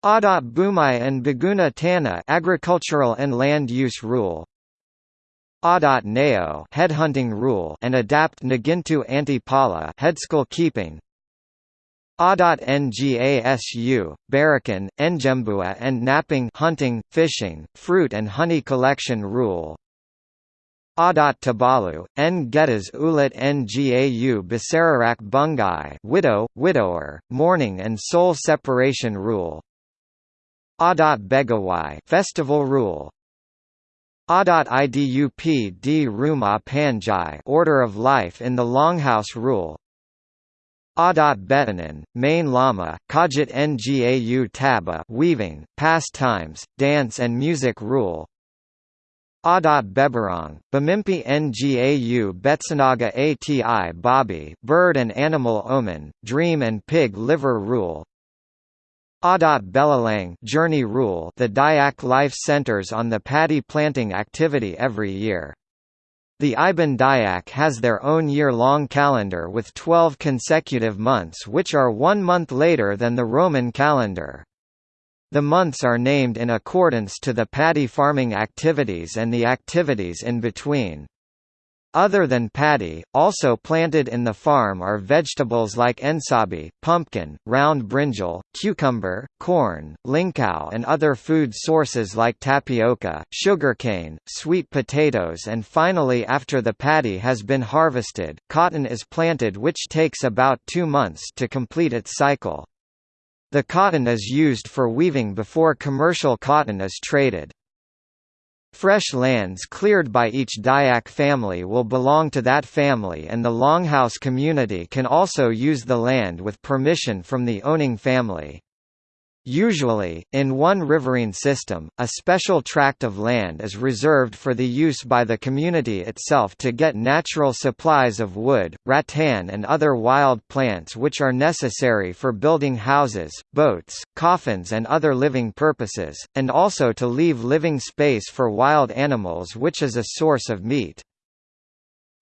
Adat Bumai and Baguna Tana agricultural and land use rule Adat Neo headhunting rule and adapt Nagintu Antipala headschool keeping. Adat Ngasu, Barakan, Njembua and napping hunting, fishing, fruit and honey collection rule. Adat Tabalu, N Getas Ulat Ngau Basararak Bungai widow, widower, mourning and soul separation rule. Adat Begawai festival rule Adat Idup d Ruma Panjai Order of Life in the Longhouse Rule. Adat Betanan, Main Lama, Kajit Ngau Taba weaving, pastimes, dance and music rule. Adat Beberang, Bamimpi Ngau Betsanaga Ati Babi bird and animal omen, dream and pig liver rule Adat Belalang Journey Rule The Dayak life centers on the paddy planting activity every year. The Iban Dayak has their own year-long calendar with 12 consecutive months which are one month later than the Roman calendar. The months are named in accordance to the paddy farming activities and the activities in between. Other than paddy, also planted in the farm are vegetables like ensabi, pumpkin, round brinjal, cucumber, corn, lingkao and other food sources like tapioca, sugarcane, sweet potatoes and finally after the paddy has been harvested, cotton is planted which takes about two months to complete its cycle. The cotton is used for weaving before commercial cotton is traded. Fresh lands cleared by each Dayak family will belong to that family and the Longhouse community can also use the land with permission from the owning family. Usually, in one riverine system, a special tract of land is reserved for the use by the community itself to get natural supplies of wood, rattan and other wild plants which are necessary for building houses, boats, coffins and other living purposes, and also to leave living space for wild animals which is a source of meat.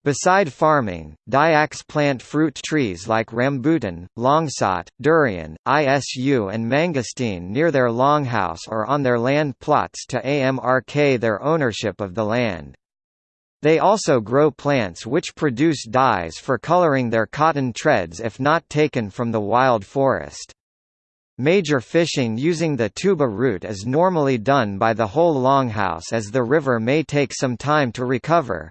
Beside farming, Dayaks plant fruit trees like rambutan, longsot, durian, isu and mangosteen near their longhouse or on their land plots to amrk their ownership of the land. They also grow plants which produce dyes for coloring their cotton treads if not taken from the wild forest. Major fishing using the tuba route is normally done by the whole longhouse as the river may take some time to recover,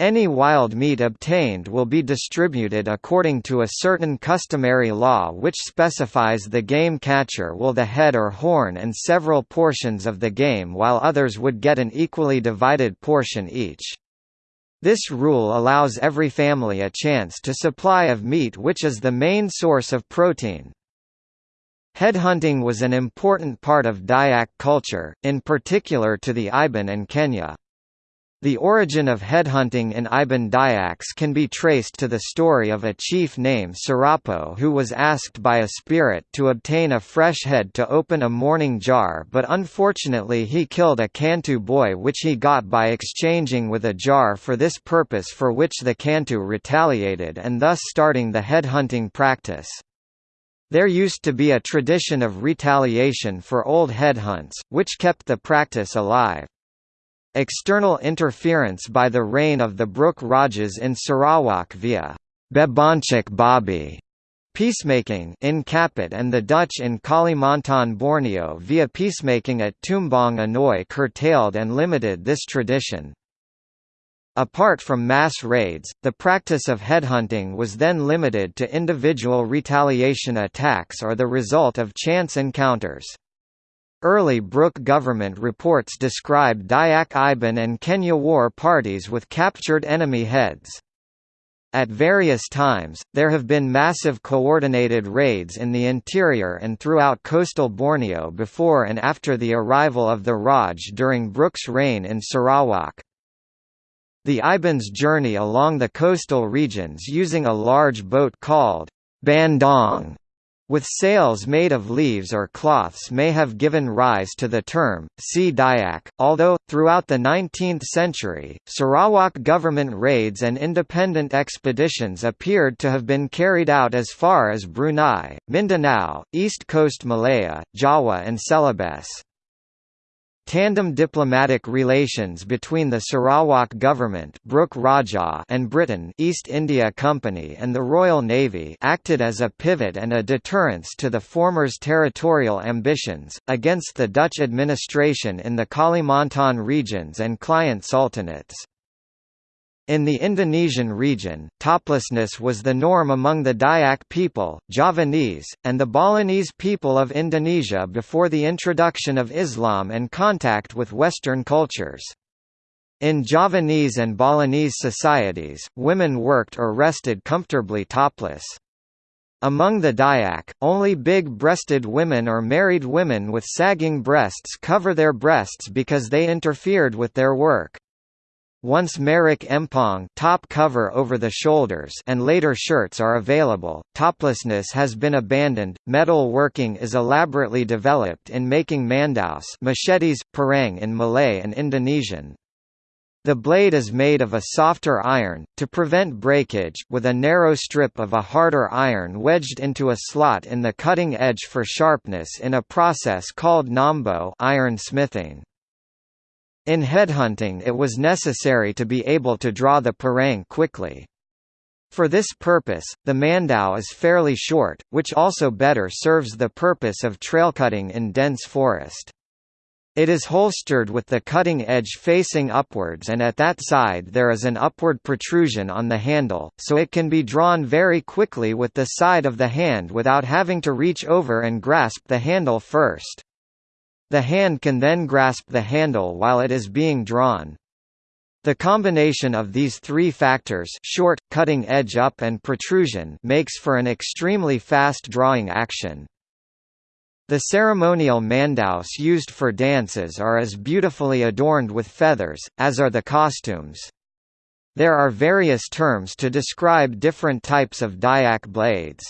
any wild meat obtained will be distributed according to a certain customary law which specifies the game catcher will the head or horn and several portions of the game while others would get an equally divided portion each. This rule allows every family a chance to supply of meat which is the main source of protein. Headhunting was an important part of Dayak culture, in particular to the Iban and Kenyah. The origin of headhunting in Iban Dayaks can be traced to the story of a chief named Sarapo who was asked by a spirit to obtain a fresh head to open a mourning jar but unfortunately he killed a Kantu boy which he got by exchanging with a jar for this purpose for which the Kantu retaliated and thus starting the headhunting practice. There used to be a tradition of retaliation for old headhunts, which kept the practice alive. External interference by the reign of the Brooke Rajas in Sarawak via Bebonchik Babi peacemaking in Kapit and the Dutch in Kalimantan Borneo via peacemaking at Tumbang Anoy curtailed and limited this tradition. Apart from mass raids, the practice of headhunting was then limited to individual retaliation attacks or the result of chance encounters. Early Brooke government reports described Dayak Iban and Kenyah war parties with captured enemy heads. At various times, there have been massive coordinated raids in the interior and throughout coastal Borneo before and after the arrival of the Raj during Brooke's reign in Sarawak. The Ibans journey along the coastal regions using a large boat called bandong with sails made of leaves or cloths may have given rise to the term, sea Dayak, although, throughout the 19th century, Sarawak government raids and independent expeditions appeared to have been carried out as far as Brunei, Mindanao, East Coast Malaya, Java and Celebes. Tandem diplomatic relations between the Sarawak government Brooke Raja and Britain East India Company and the Royal Navy acted as a pivot and a deterrence to the former's territorial ambitions, against the Dutch administration in the Kalimantan regions and client sultanates. In the Indonesian region, toplessness was the norm among the Dayak people, Javanese, and the Balinese people of Indonesia before the introduction of Islam and contact with Western cultures. In Javanese and Balinese societies, women worked or rested comfortably topless. Among the Dayak, only big-breasted women or married women with sagging breasts cover their breasts because they interfered with their work. Once Merik Empong top cover over the shoulders and later shirts are available, toplessness has been abandoned. Metal working is elaborately developed in making mandaus machetes, parang in Malay and Indonesian. The blade is made of a softer iron, to prevent breakage, with a narrow strip of a harder iron wedged into a slot in the cutting edge for sharpness in a process called nambo iron smithing. In headhunting it was necessary to be able to draw the parang quickly. For this purpose, the mandau is fairly short, which also better serves the purpose of trailcutting in dense forest. It is holstered with the cutting edge facing upwards and at that side there is an upward protrusion on the handle, so it can be drawn very quickly with the side of the hand without having to reach over and grasp the handle first. The hand can then grasp the handle while it is being drawn. The combination of these three factors short, cutting edge up and protrusion makes for an extremely fast drawing action. The ceremonial mandaus used for dances are as beautifully adorned with feathers, as are the costumes. There are various terms to describe different types of Dayak blades.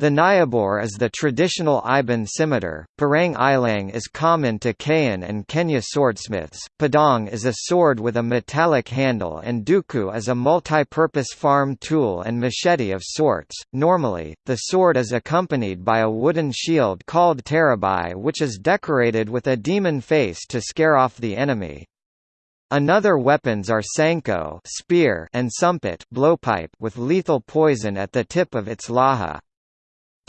The Nyabor is the traditional Iban scimitar, Parang Ilang is common to Kayan and Kenyah swordsmiths, Padang is a sword with a metallic handle and Duku is a multi-purpose farm tool and machete of sorts. Normally, the sword is accompanied by a wooden shield called terabai which is decorated with a demon face to scare off the enemy. Another weapons are sanko spear and sumpit blowpipe with lethal poison at the tip of its laha.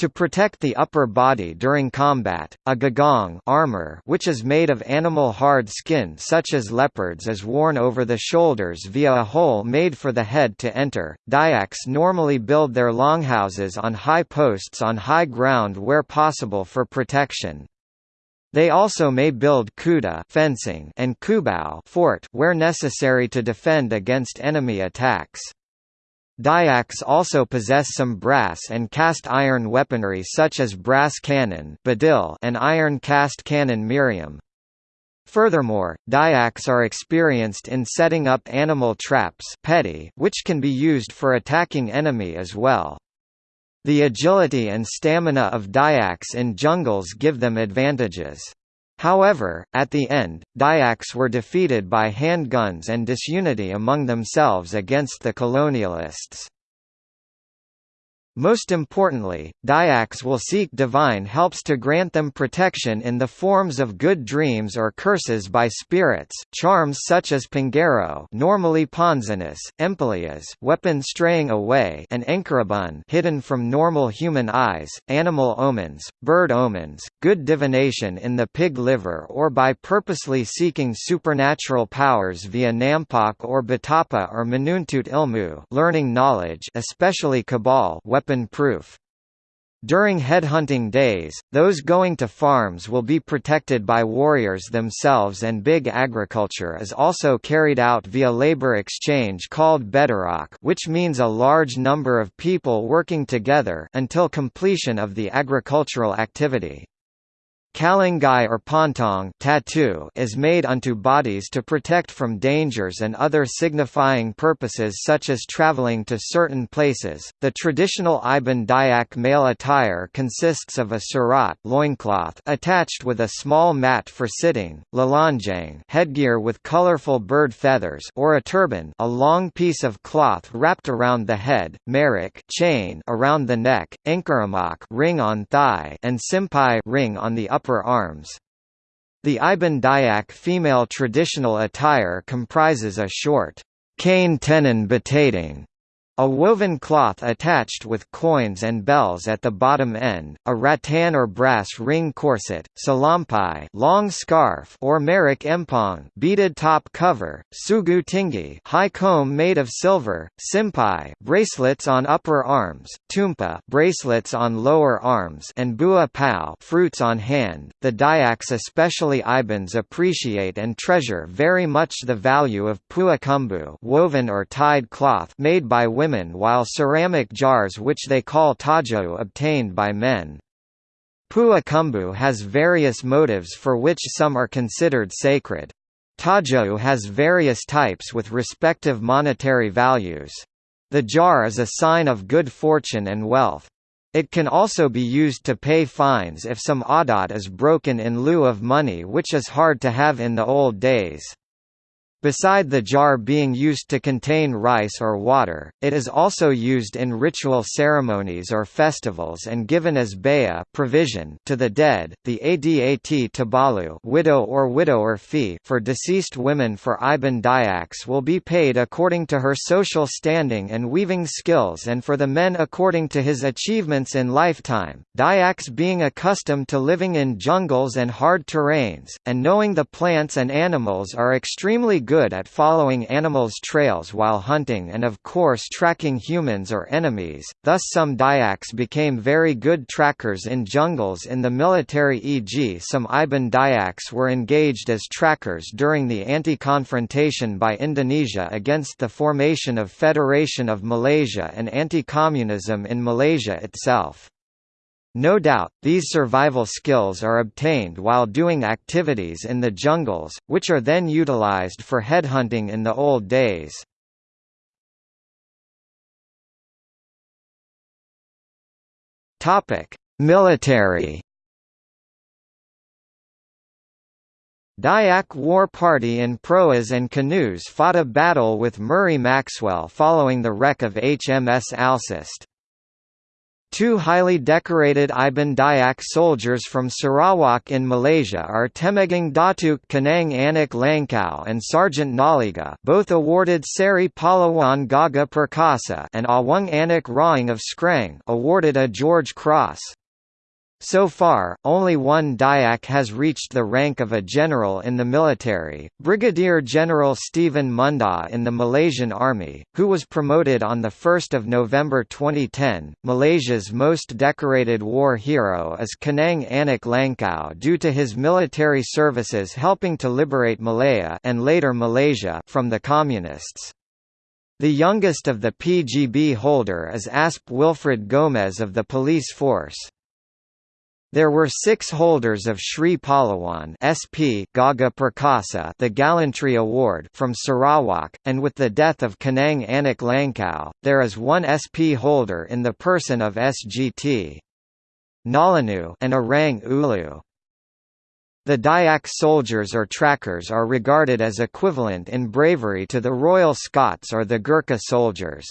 To protect the upper body during combat, a gagong armor which is made of animal hard skin such as leopards is worn over the shoulders via a hole made for the head to enter. Dayaks normally build their longhouses on high posts on high ground where possible for protection. They also may build kuda fencing and kubao fort where necessary to defend against enemy attacks. Dayaks also possess some brass and cast iron weaponry such as brass cannon and iron cast cannon miriam. Furthermore, Dayaks are experienced in setting up animal traps which can be used for attacking enemy as well. The agility and stamina of Dayaks in jungles give them advantages. However, at the end, Dayaks were defeated by handguns and disunity among themselves against the colonialists. Most importantly, Dayaks will seek divine helps to grant them protection in the forms of good dreams or curses by spirits charms such as Pangaro normally Ponzinus, Empalias weapon straying away and Enkarabun hidden from normal human eyes, animal omens, bird omens, good divination in the pig liver or by purposely seeking supernatural powers via Nampak or Batapa or Manuntut Ilmu learning knowledge especially Cabal weapon-proof. During headhunting days, those going to farms will be protected by warriors themselves and big agriculture is also carried out via labor exchange called Bedrock which means a large number of people working together until completion of the agricultural activity. Kalangai or pontong tattoo is made unto bodies to protect from dangers and other signifying purposes such as traveling to certain places. The traditional Iban Dayak male attire consists of a surat loincloth attached with a small mat for sitting, lalanjang headgear with colorful bird feathers or a turban a long piece of cloth wrapped around the head, merik chain around the neck, enkaramak ring on thigh and simpai ring on the upper upper arms. The Iban Dayak female traditional attire comprises a short cane tenon batating a woven cloth attached with coins and bells at the bottom end, a rattan or brass ring corset, salampai long scarf or merik empong beaded top cover, sugu tingi high comb made of silver, simpai bracelets on upper arms, tumpa bracelets on lower arms and bua pao fruits on hand. The Dayaks especially Ibans appreciate and treasure very much the value of puakumbu woven or tied cloth made by women women while ceramic jars which they call tajo obtained by men. Puakumbu has various motives for which some are considered sacred. Tajo has various types with respective monetary values. The jar is a sign of good fortune and wealth. It can also be used to pay fines if some adat is broken in lieu of money which is hard to have in the old days. Beside the jar being used to contain rice or water, it is also used in ritual ceremonies or festivals and given as baya provision to the dead. The Adat Tabalu widow or widower fee for deceased women for Iban Dayaks will be paid according to her social standing and weaving skills and for the men according to his achievements in lifetime. Dayaks being accustomed to living in jungles and hard terrains, and knowing the plants and animals are extremely good at following animals' trails while hunting and of course tracking humans or enemies, thus some Dayaks became very good trackers in jungles in the military e.g. some Iban Dayaks were engaged as trackers during the anti-confrontation by Indonesia against the formation of Federation of Malaysia and anti-communism in Malaysia itself. No doubt, these survival skills are obtained while doing activities in the jungles, which are then utilized for headhunting in the old days. Military Dayak War Party in proas and canoes fought a battle with Murray Maxwell following the wreck of HMS Alceste. Two highly decorated Iban Dayak soldiers from Sarawak in Malaysia are Temenggong Datuk Kanang Anak Langkau and Sergeant Naliga both awarded Seri Pahlawan Gagah Perkasa and Awang Anak Rawang of Skrang awarded a George Cross. So far, only one Dayak has reached the rank of a general in the military, Brigadier General Stephen Mundaw in the Malaysian Army, who was promoted on 1 November 2010. Malaysia's most decorated war hero is Kanang Anak Langkau due to his military services helping to liberate Malaya and later Malaysia from the Communists. The youngest of the PGB holder is Asp Wilfred Gomez of the police force. There were six holders of Sri Palawan SP Gagah Perkasa the Gallantry Award from Sarawak, and with the death of Kanang Anak Langkau, there is one SP holder in the person of SGT. Nalanu and Orang Ulu. The Dayak soldiers or trackers are regarded as equivalent in bravery to the Royal Scots or the Gurkha soldiers.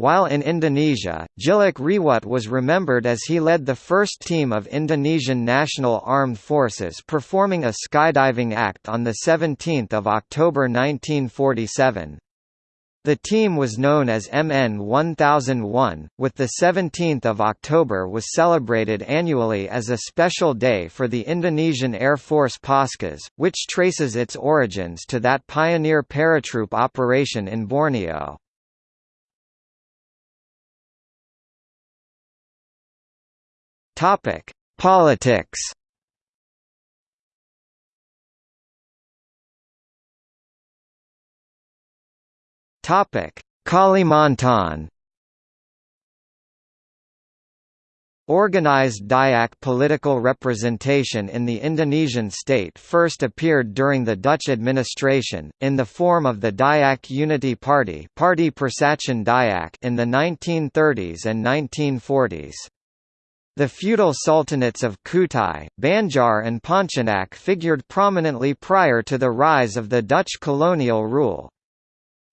While in Indonesia, Tjilik Riwut was remembered as he led the first team of Indonesian National Armed Forces performing a skydiving act on 17 October 1947. The team was known as MN 1001, with the 17th of October was celebrated annually as a special day for the Indonesian Air Force Paskhas, which traces its origins to that pioneer paratroop operation in Borneo. Topic: Politics. Topic: Kalimantan. Organized Dayak political representation in the Indonesian state first appeared during the Dutch administration, in the form of the Dayak Unity Party Party Persatuan in the 1930s and 1940s. The feudal sultanates of Kutai, Banjar and Pontianak figured prominently prior to the rise of the Dutch colonial rule.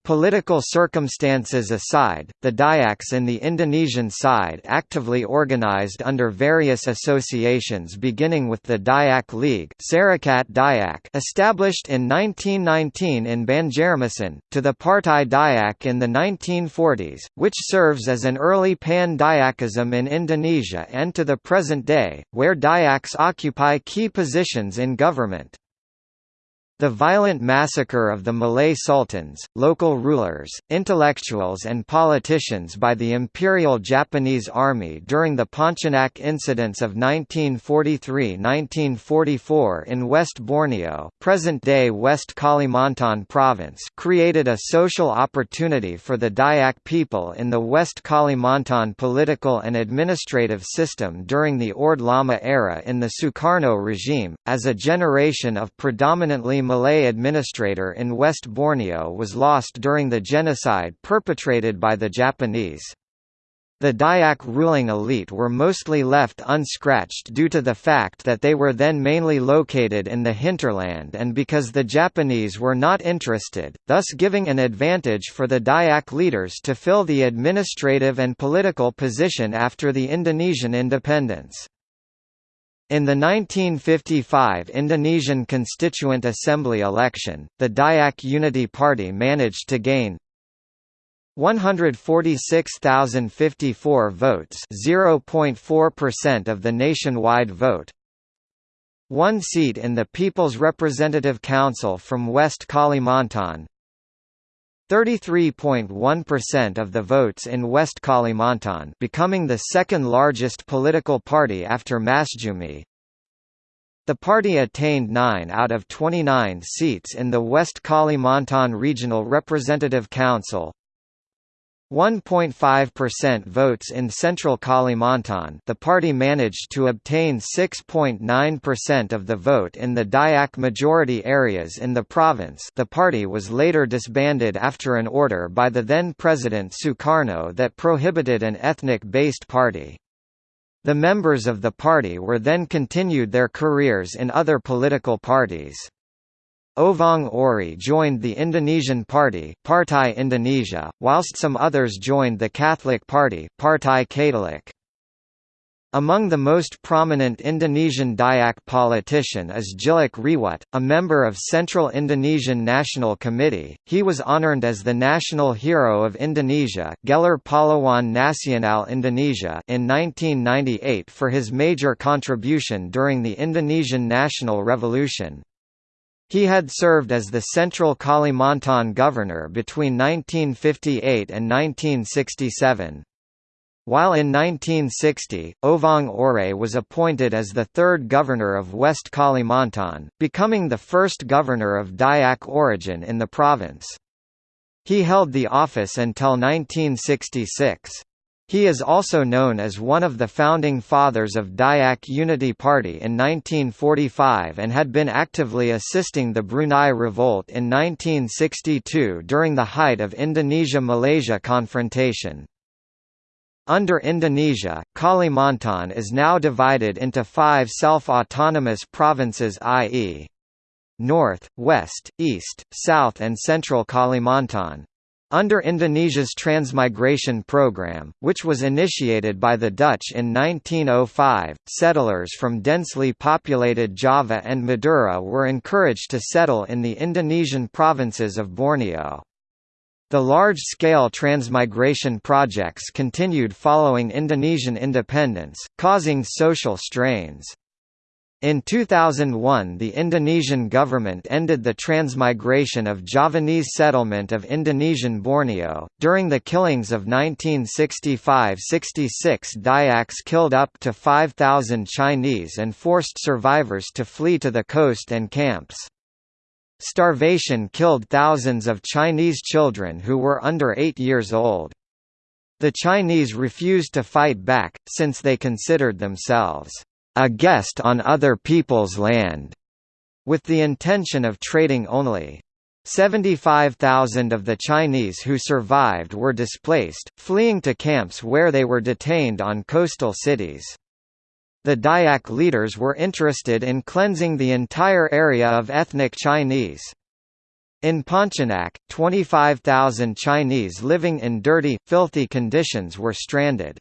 Political circumstances aside, the Dayaks in the Indonesian side actively organized under various associations beginning with the Dayak League Sarekat Dayak established in 1919 in Banjarmasin, to the Partai Dayak in the 1940s, which serves as an early pan-Dayakism in Indonesia and to the present day, where Dayaks occupy key positions in government. The violent massacre of the Malay sultans, local rulers, intellectuals and politicians by the Imperial Japanese Army during the Pontianak incidents of 1943–1944 in West Borneo present-day West Kalimantan province created a social opportunity for the Dayak people in the West Kalimantan political and administrative system during the Orde Lama era in the Sukarno regime, as a generation of predominantly Malay administrator in West Borneo was lost during the genocide perpetrated by the Japanese. The Dayak ruling elite were mostly left unscratched due to the fact that they were then mainly located in the hinterland and because the Japanese were not interested, thus giving an advantage for the Dayak leaders to fill the administrative and political position after the Indonesian independence. In the 1955 Indonesian Constituent Assembly election, the Dayak Unity Party managed to gain 146,054 votes 0.4% of the nationwide vote, one seat in the People's Representative Council from West Kalimantan, 33.1% of the votes in West Kalimantan becoming the second largest political party after Masjumi. The party attained 9 out of 29 seats in the West Kalimantan Regional Representative Council, 1.5% votes in Central Kalimantan the party managed to obtain 6.9% of the vote in the Dayak majority areas in the province the party was later disbanded after an order by the then-President Sukarno that prohibited an ethnic-based party. The members of the party were then continued their careers in other political parties. Oevaang Oeray joined the Indonesian Party Partai Indonesia, whilst some others joined the Catholic Party Partai Katolik. Among the most prominent Indonesian Dayak politician is Tjilik Riwut, a member of Central Indonesian National Committee. He was honored as the National Hero of Indonesia Gelar Pahlawan Nasional Indonesia in 1998 for his major contribution during the Indonesian National Revolution. He had served as the Central Kalimantan governor between 1958 and 1967. While in 1960, Oevaang Oeray was appointed as the third governor of West Kalimantan, becoming the first governor of Dayak origin in the province. He held the office until 1966. He is also known as one of the founding fathers of Dayak Unity Party in 1945 and had been actively assisting the Brunei Revolt in 1962 during the height of Indonesia–Malaysia confrontation. Under Indonesia, Kalimantan is now divided into five self-autonomous provinces i.e. North, West, East, South and Central Kalimantan. Under Indonesia's transmigration program, which was initiated by the Dutch in 1905, settlers from densely populated Java and Madura were encouraged to settle in the Indonesian provinces of Borneo. The large-scale transmigration projects continued following Indonesian independence, causing social strains. In 2001 the Indonesian government ended the transmigration of Javanese settlement of Indonesian Borneo. During the killings of 1965–66 Dayaks killed up to 5,000 Chinese and forced survivors to flee to the coast and camps. Starvation killed thousands of Chinese children who were under 8 years old. The Chinese refused to fight back, since they considered themselves a guest on other people's land, with the intention of trading only. 75,000 of the Chinese who survived were displaced, fleeing to camps where they were detained on coastal cities. The Dayak leaders were interested in cleansing the entire area of ethnic Chinese. In Pontianak, 25,000 Chinese living in dirty, filthy conditions were stranded.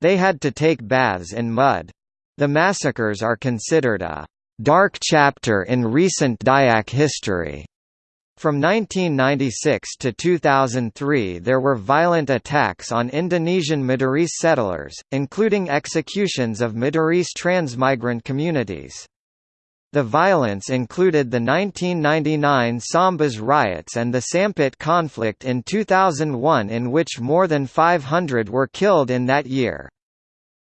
They had to take baths in mud. The massacres are considered a dark chapter in recent Dayak history. From 1996 to 2003 there were violent attacks on Indonesian Madurese settlers, including executions of Madurese transmigrant communities. The violence included the 1999 Sambas riots and the Sampit conflict in 2001 in which more than 500 were killed in that year.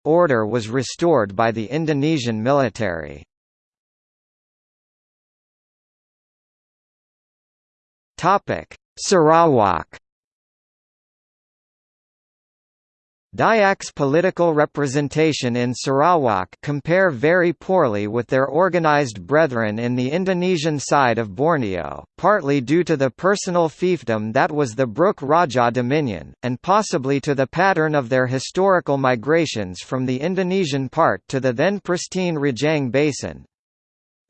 Order was restored by the Indonesian military. Sarawak Dayak's political representation in Sarawak compare very poorly with their organized brethren in the Indonesian side of Borneo, partly due to the personal fiefdom that was the Brooke Raja dominion, and possibly to the pattern of their historical migrations from the Indonesian part to the then pristine Rajang Basin.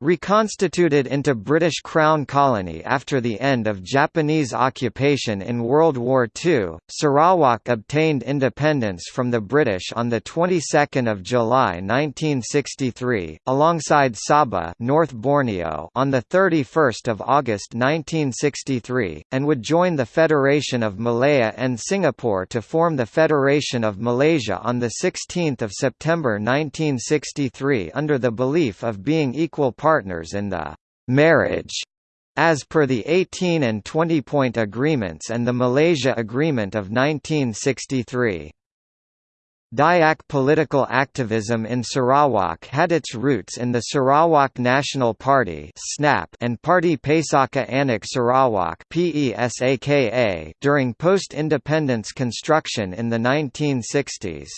Reconstituted into British Crown colony after the end of Japanese occupation in World War II, Sarawak obtained independence from the British on the 22nd of July 1963, alongside Sabah, North Borneo, on the 31st of August 1963, and would join the Federation of Malaya and Singapore to form the Federation of Malaysia on the 16th of September 1963 under the belief of being equal partners in the marriage as per the 18 and 20-point agreements and the Malaysia Agreement of 1963. Dayak political activism in Sarawak had its roots in the Sarawak National Party and Parti Pesaka Anak Sarawak during post-independence construction in the 1960s.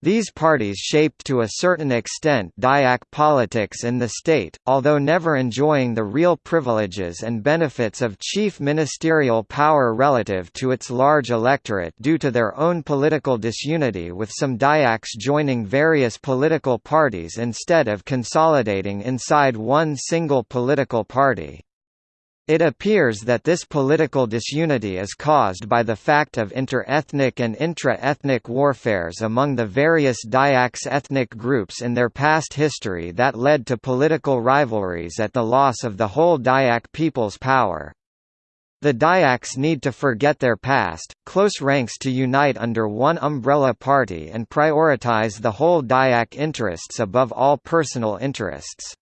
These parties shaped to a certain extent Dayak politics in the state, although never enjoying the real privileges and benefits of chief ministerial power relative to its large electorate due to their own political disunity with some Dayaks joining various political parties instead of consolidating inside one single political party. It appears that this political disunity is caused by the fact of inter-ethnic and intra-ethnic warfares among the various Dayaks ethnic groups in their past history that led to political rivalries at the loss of the whole Dayak people's power. The Dayaks need to forget their past, close ranks to unite under one umbrella party and prioritize the whole Dayak interests above all personal interests.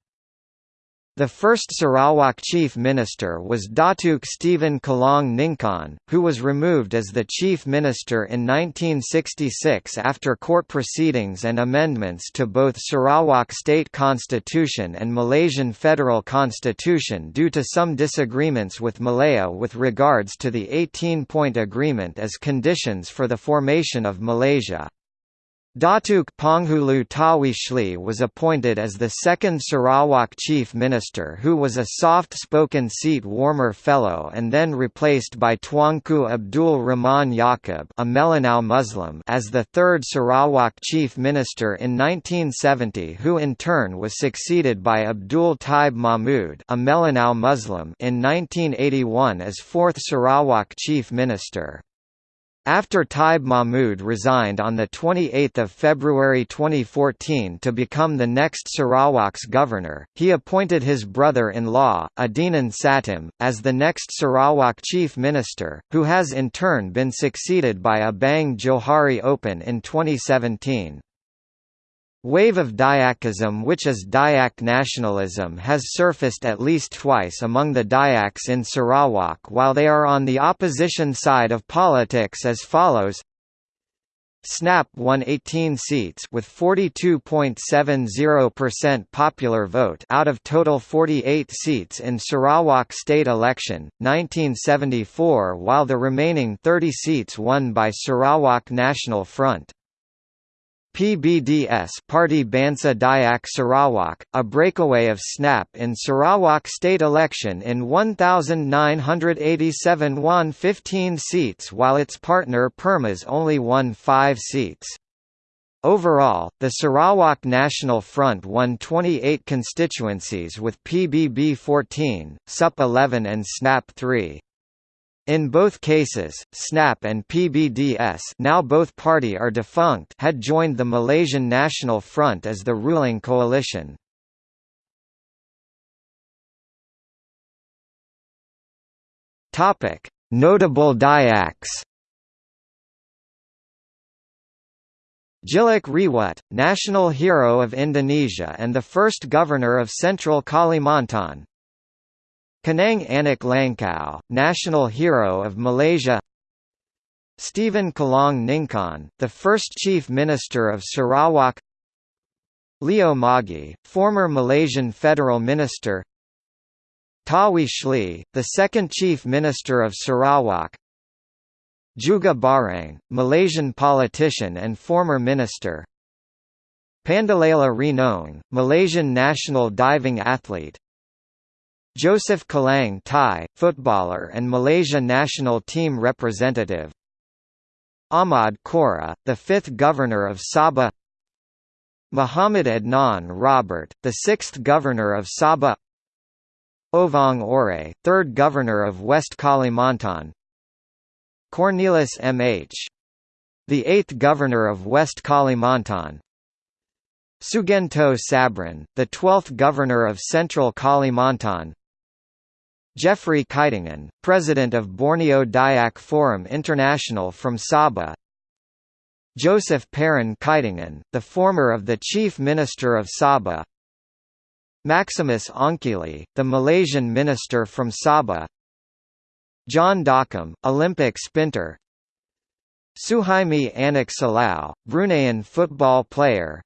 The first Sarawak chief minister was Datuk Stephen Kalong Ningkan, who was removed as the chief minister in 1966 after court proceedings and amendments to both Sarawak state constitution and Malaysian federal constitution due to some disagreements with Malaya with regards to the 18-point agreement as conditions for the formation of Malaysia. Datuk Penghulu Tawi Sli was appointed as the second Sarawak chief minister who was a soft-spoken seat-warmer fellow and then replaced by Tuanku Abdul Rahman Yaqub a Melanau Muslim as the third Sarawak chief minister in 1970 who in turn was succeeded by Abdul Taib Mahmud a Melanau Muslim in 1981 as fourth Sarawak chief minister. After Taib Mahmud resigned on 28 February 2014 to become the next Sarawak's governor, he appointed his brother-in-law, Adenan Satem, as the next Sarawak chief minister, who has in turn been succeeded by Abang Johari Openg in 2017. Wave of Dayakism which is Dayak nationalism has surfaced at least twice among the Dayaks in Sarawak while they are on the opposition side of politics as follows SNAP won 18 seats with 42.70% popular vote out of total 48 seats in Sarawak state election, 1974 while the remaining 30 seats won by Sarawak National Front. PBDS Party Bansa Dayak Sarawak, a breakaway of SNAP in Sarawak state election in 1,987 won 15 seats while its partner Permas only won 5 seats. Overall, the Sarawak National Front won 28 constituencies with PBB 14, SUP 11 and SNAP 3. In both cases, SNAP and PBDS now both party are defunct had joined the Malaysian National Front as the ruling coalition. Notable Dayaks Tjilik Riwut, national hero of Indonesia and the first governor of Central Kalimantan, Kanang Anak Langkau, national hero of Malaysia. Stephen Kalong Ningkan, the first chief minister of Sarawak. Leo Moggie, former Malaysian federal minister. Tawi Sli, the second chief minister of Sarawak. Jugah Barieng, Malaysian politician and former minister. Pandelela Rinong, Malaysian national diving athlete Joseph Kalang Tie, footballer and Malaysia national team representative. Ahmad Koroh, the fifth governor of Sabah. Muhammad Adnan Robert, the sixth governor of Sabah. Oevaang Oeray, third governor of West Kalimantan. Cornelis M.H. The eighth governor of West Kalimantan. Sugianto Sabran, the twelfth governor of Central Kalimantan Jeffrey Kitingan, president of Borneo Dayak Forum International from Sabah. Joseph Pairin Kitingan, the former of the Chief Minister of Sabah. Maximus Ongkili, the Malaysian minister from Sabah. John Dockham, Olympic sprinter. Suhaimi Anak Salau, Bruneian football player.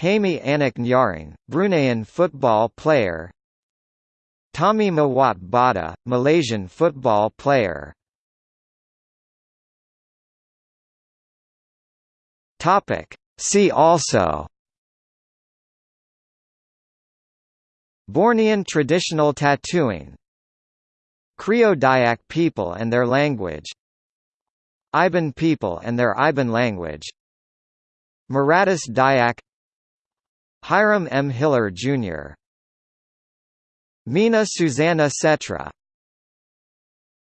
Haimi Anak Nyaring, Bruneian football player Tommy Mawat Bada, Malaysian football player Topic. See also Bornean traditional tattooing Krio Dayak people and their language Iban people and their Iban language Meratus Dayak Hiram M. Hiller, Jr. Mina Susana Setra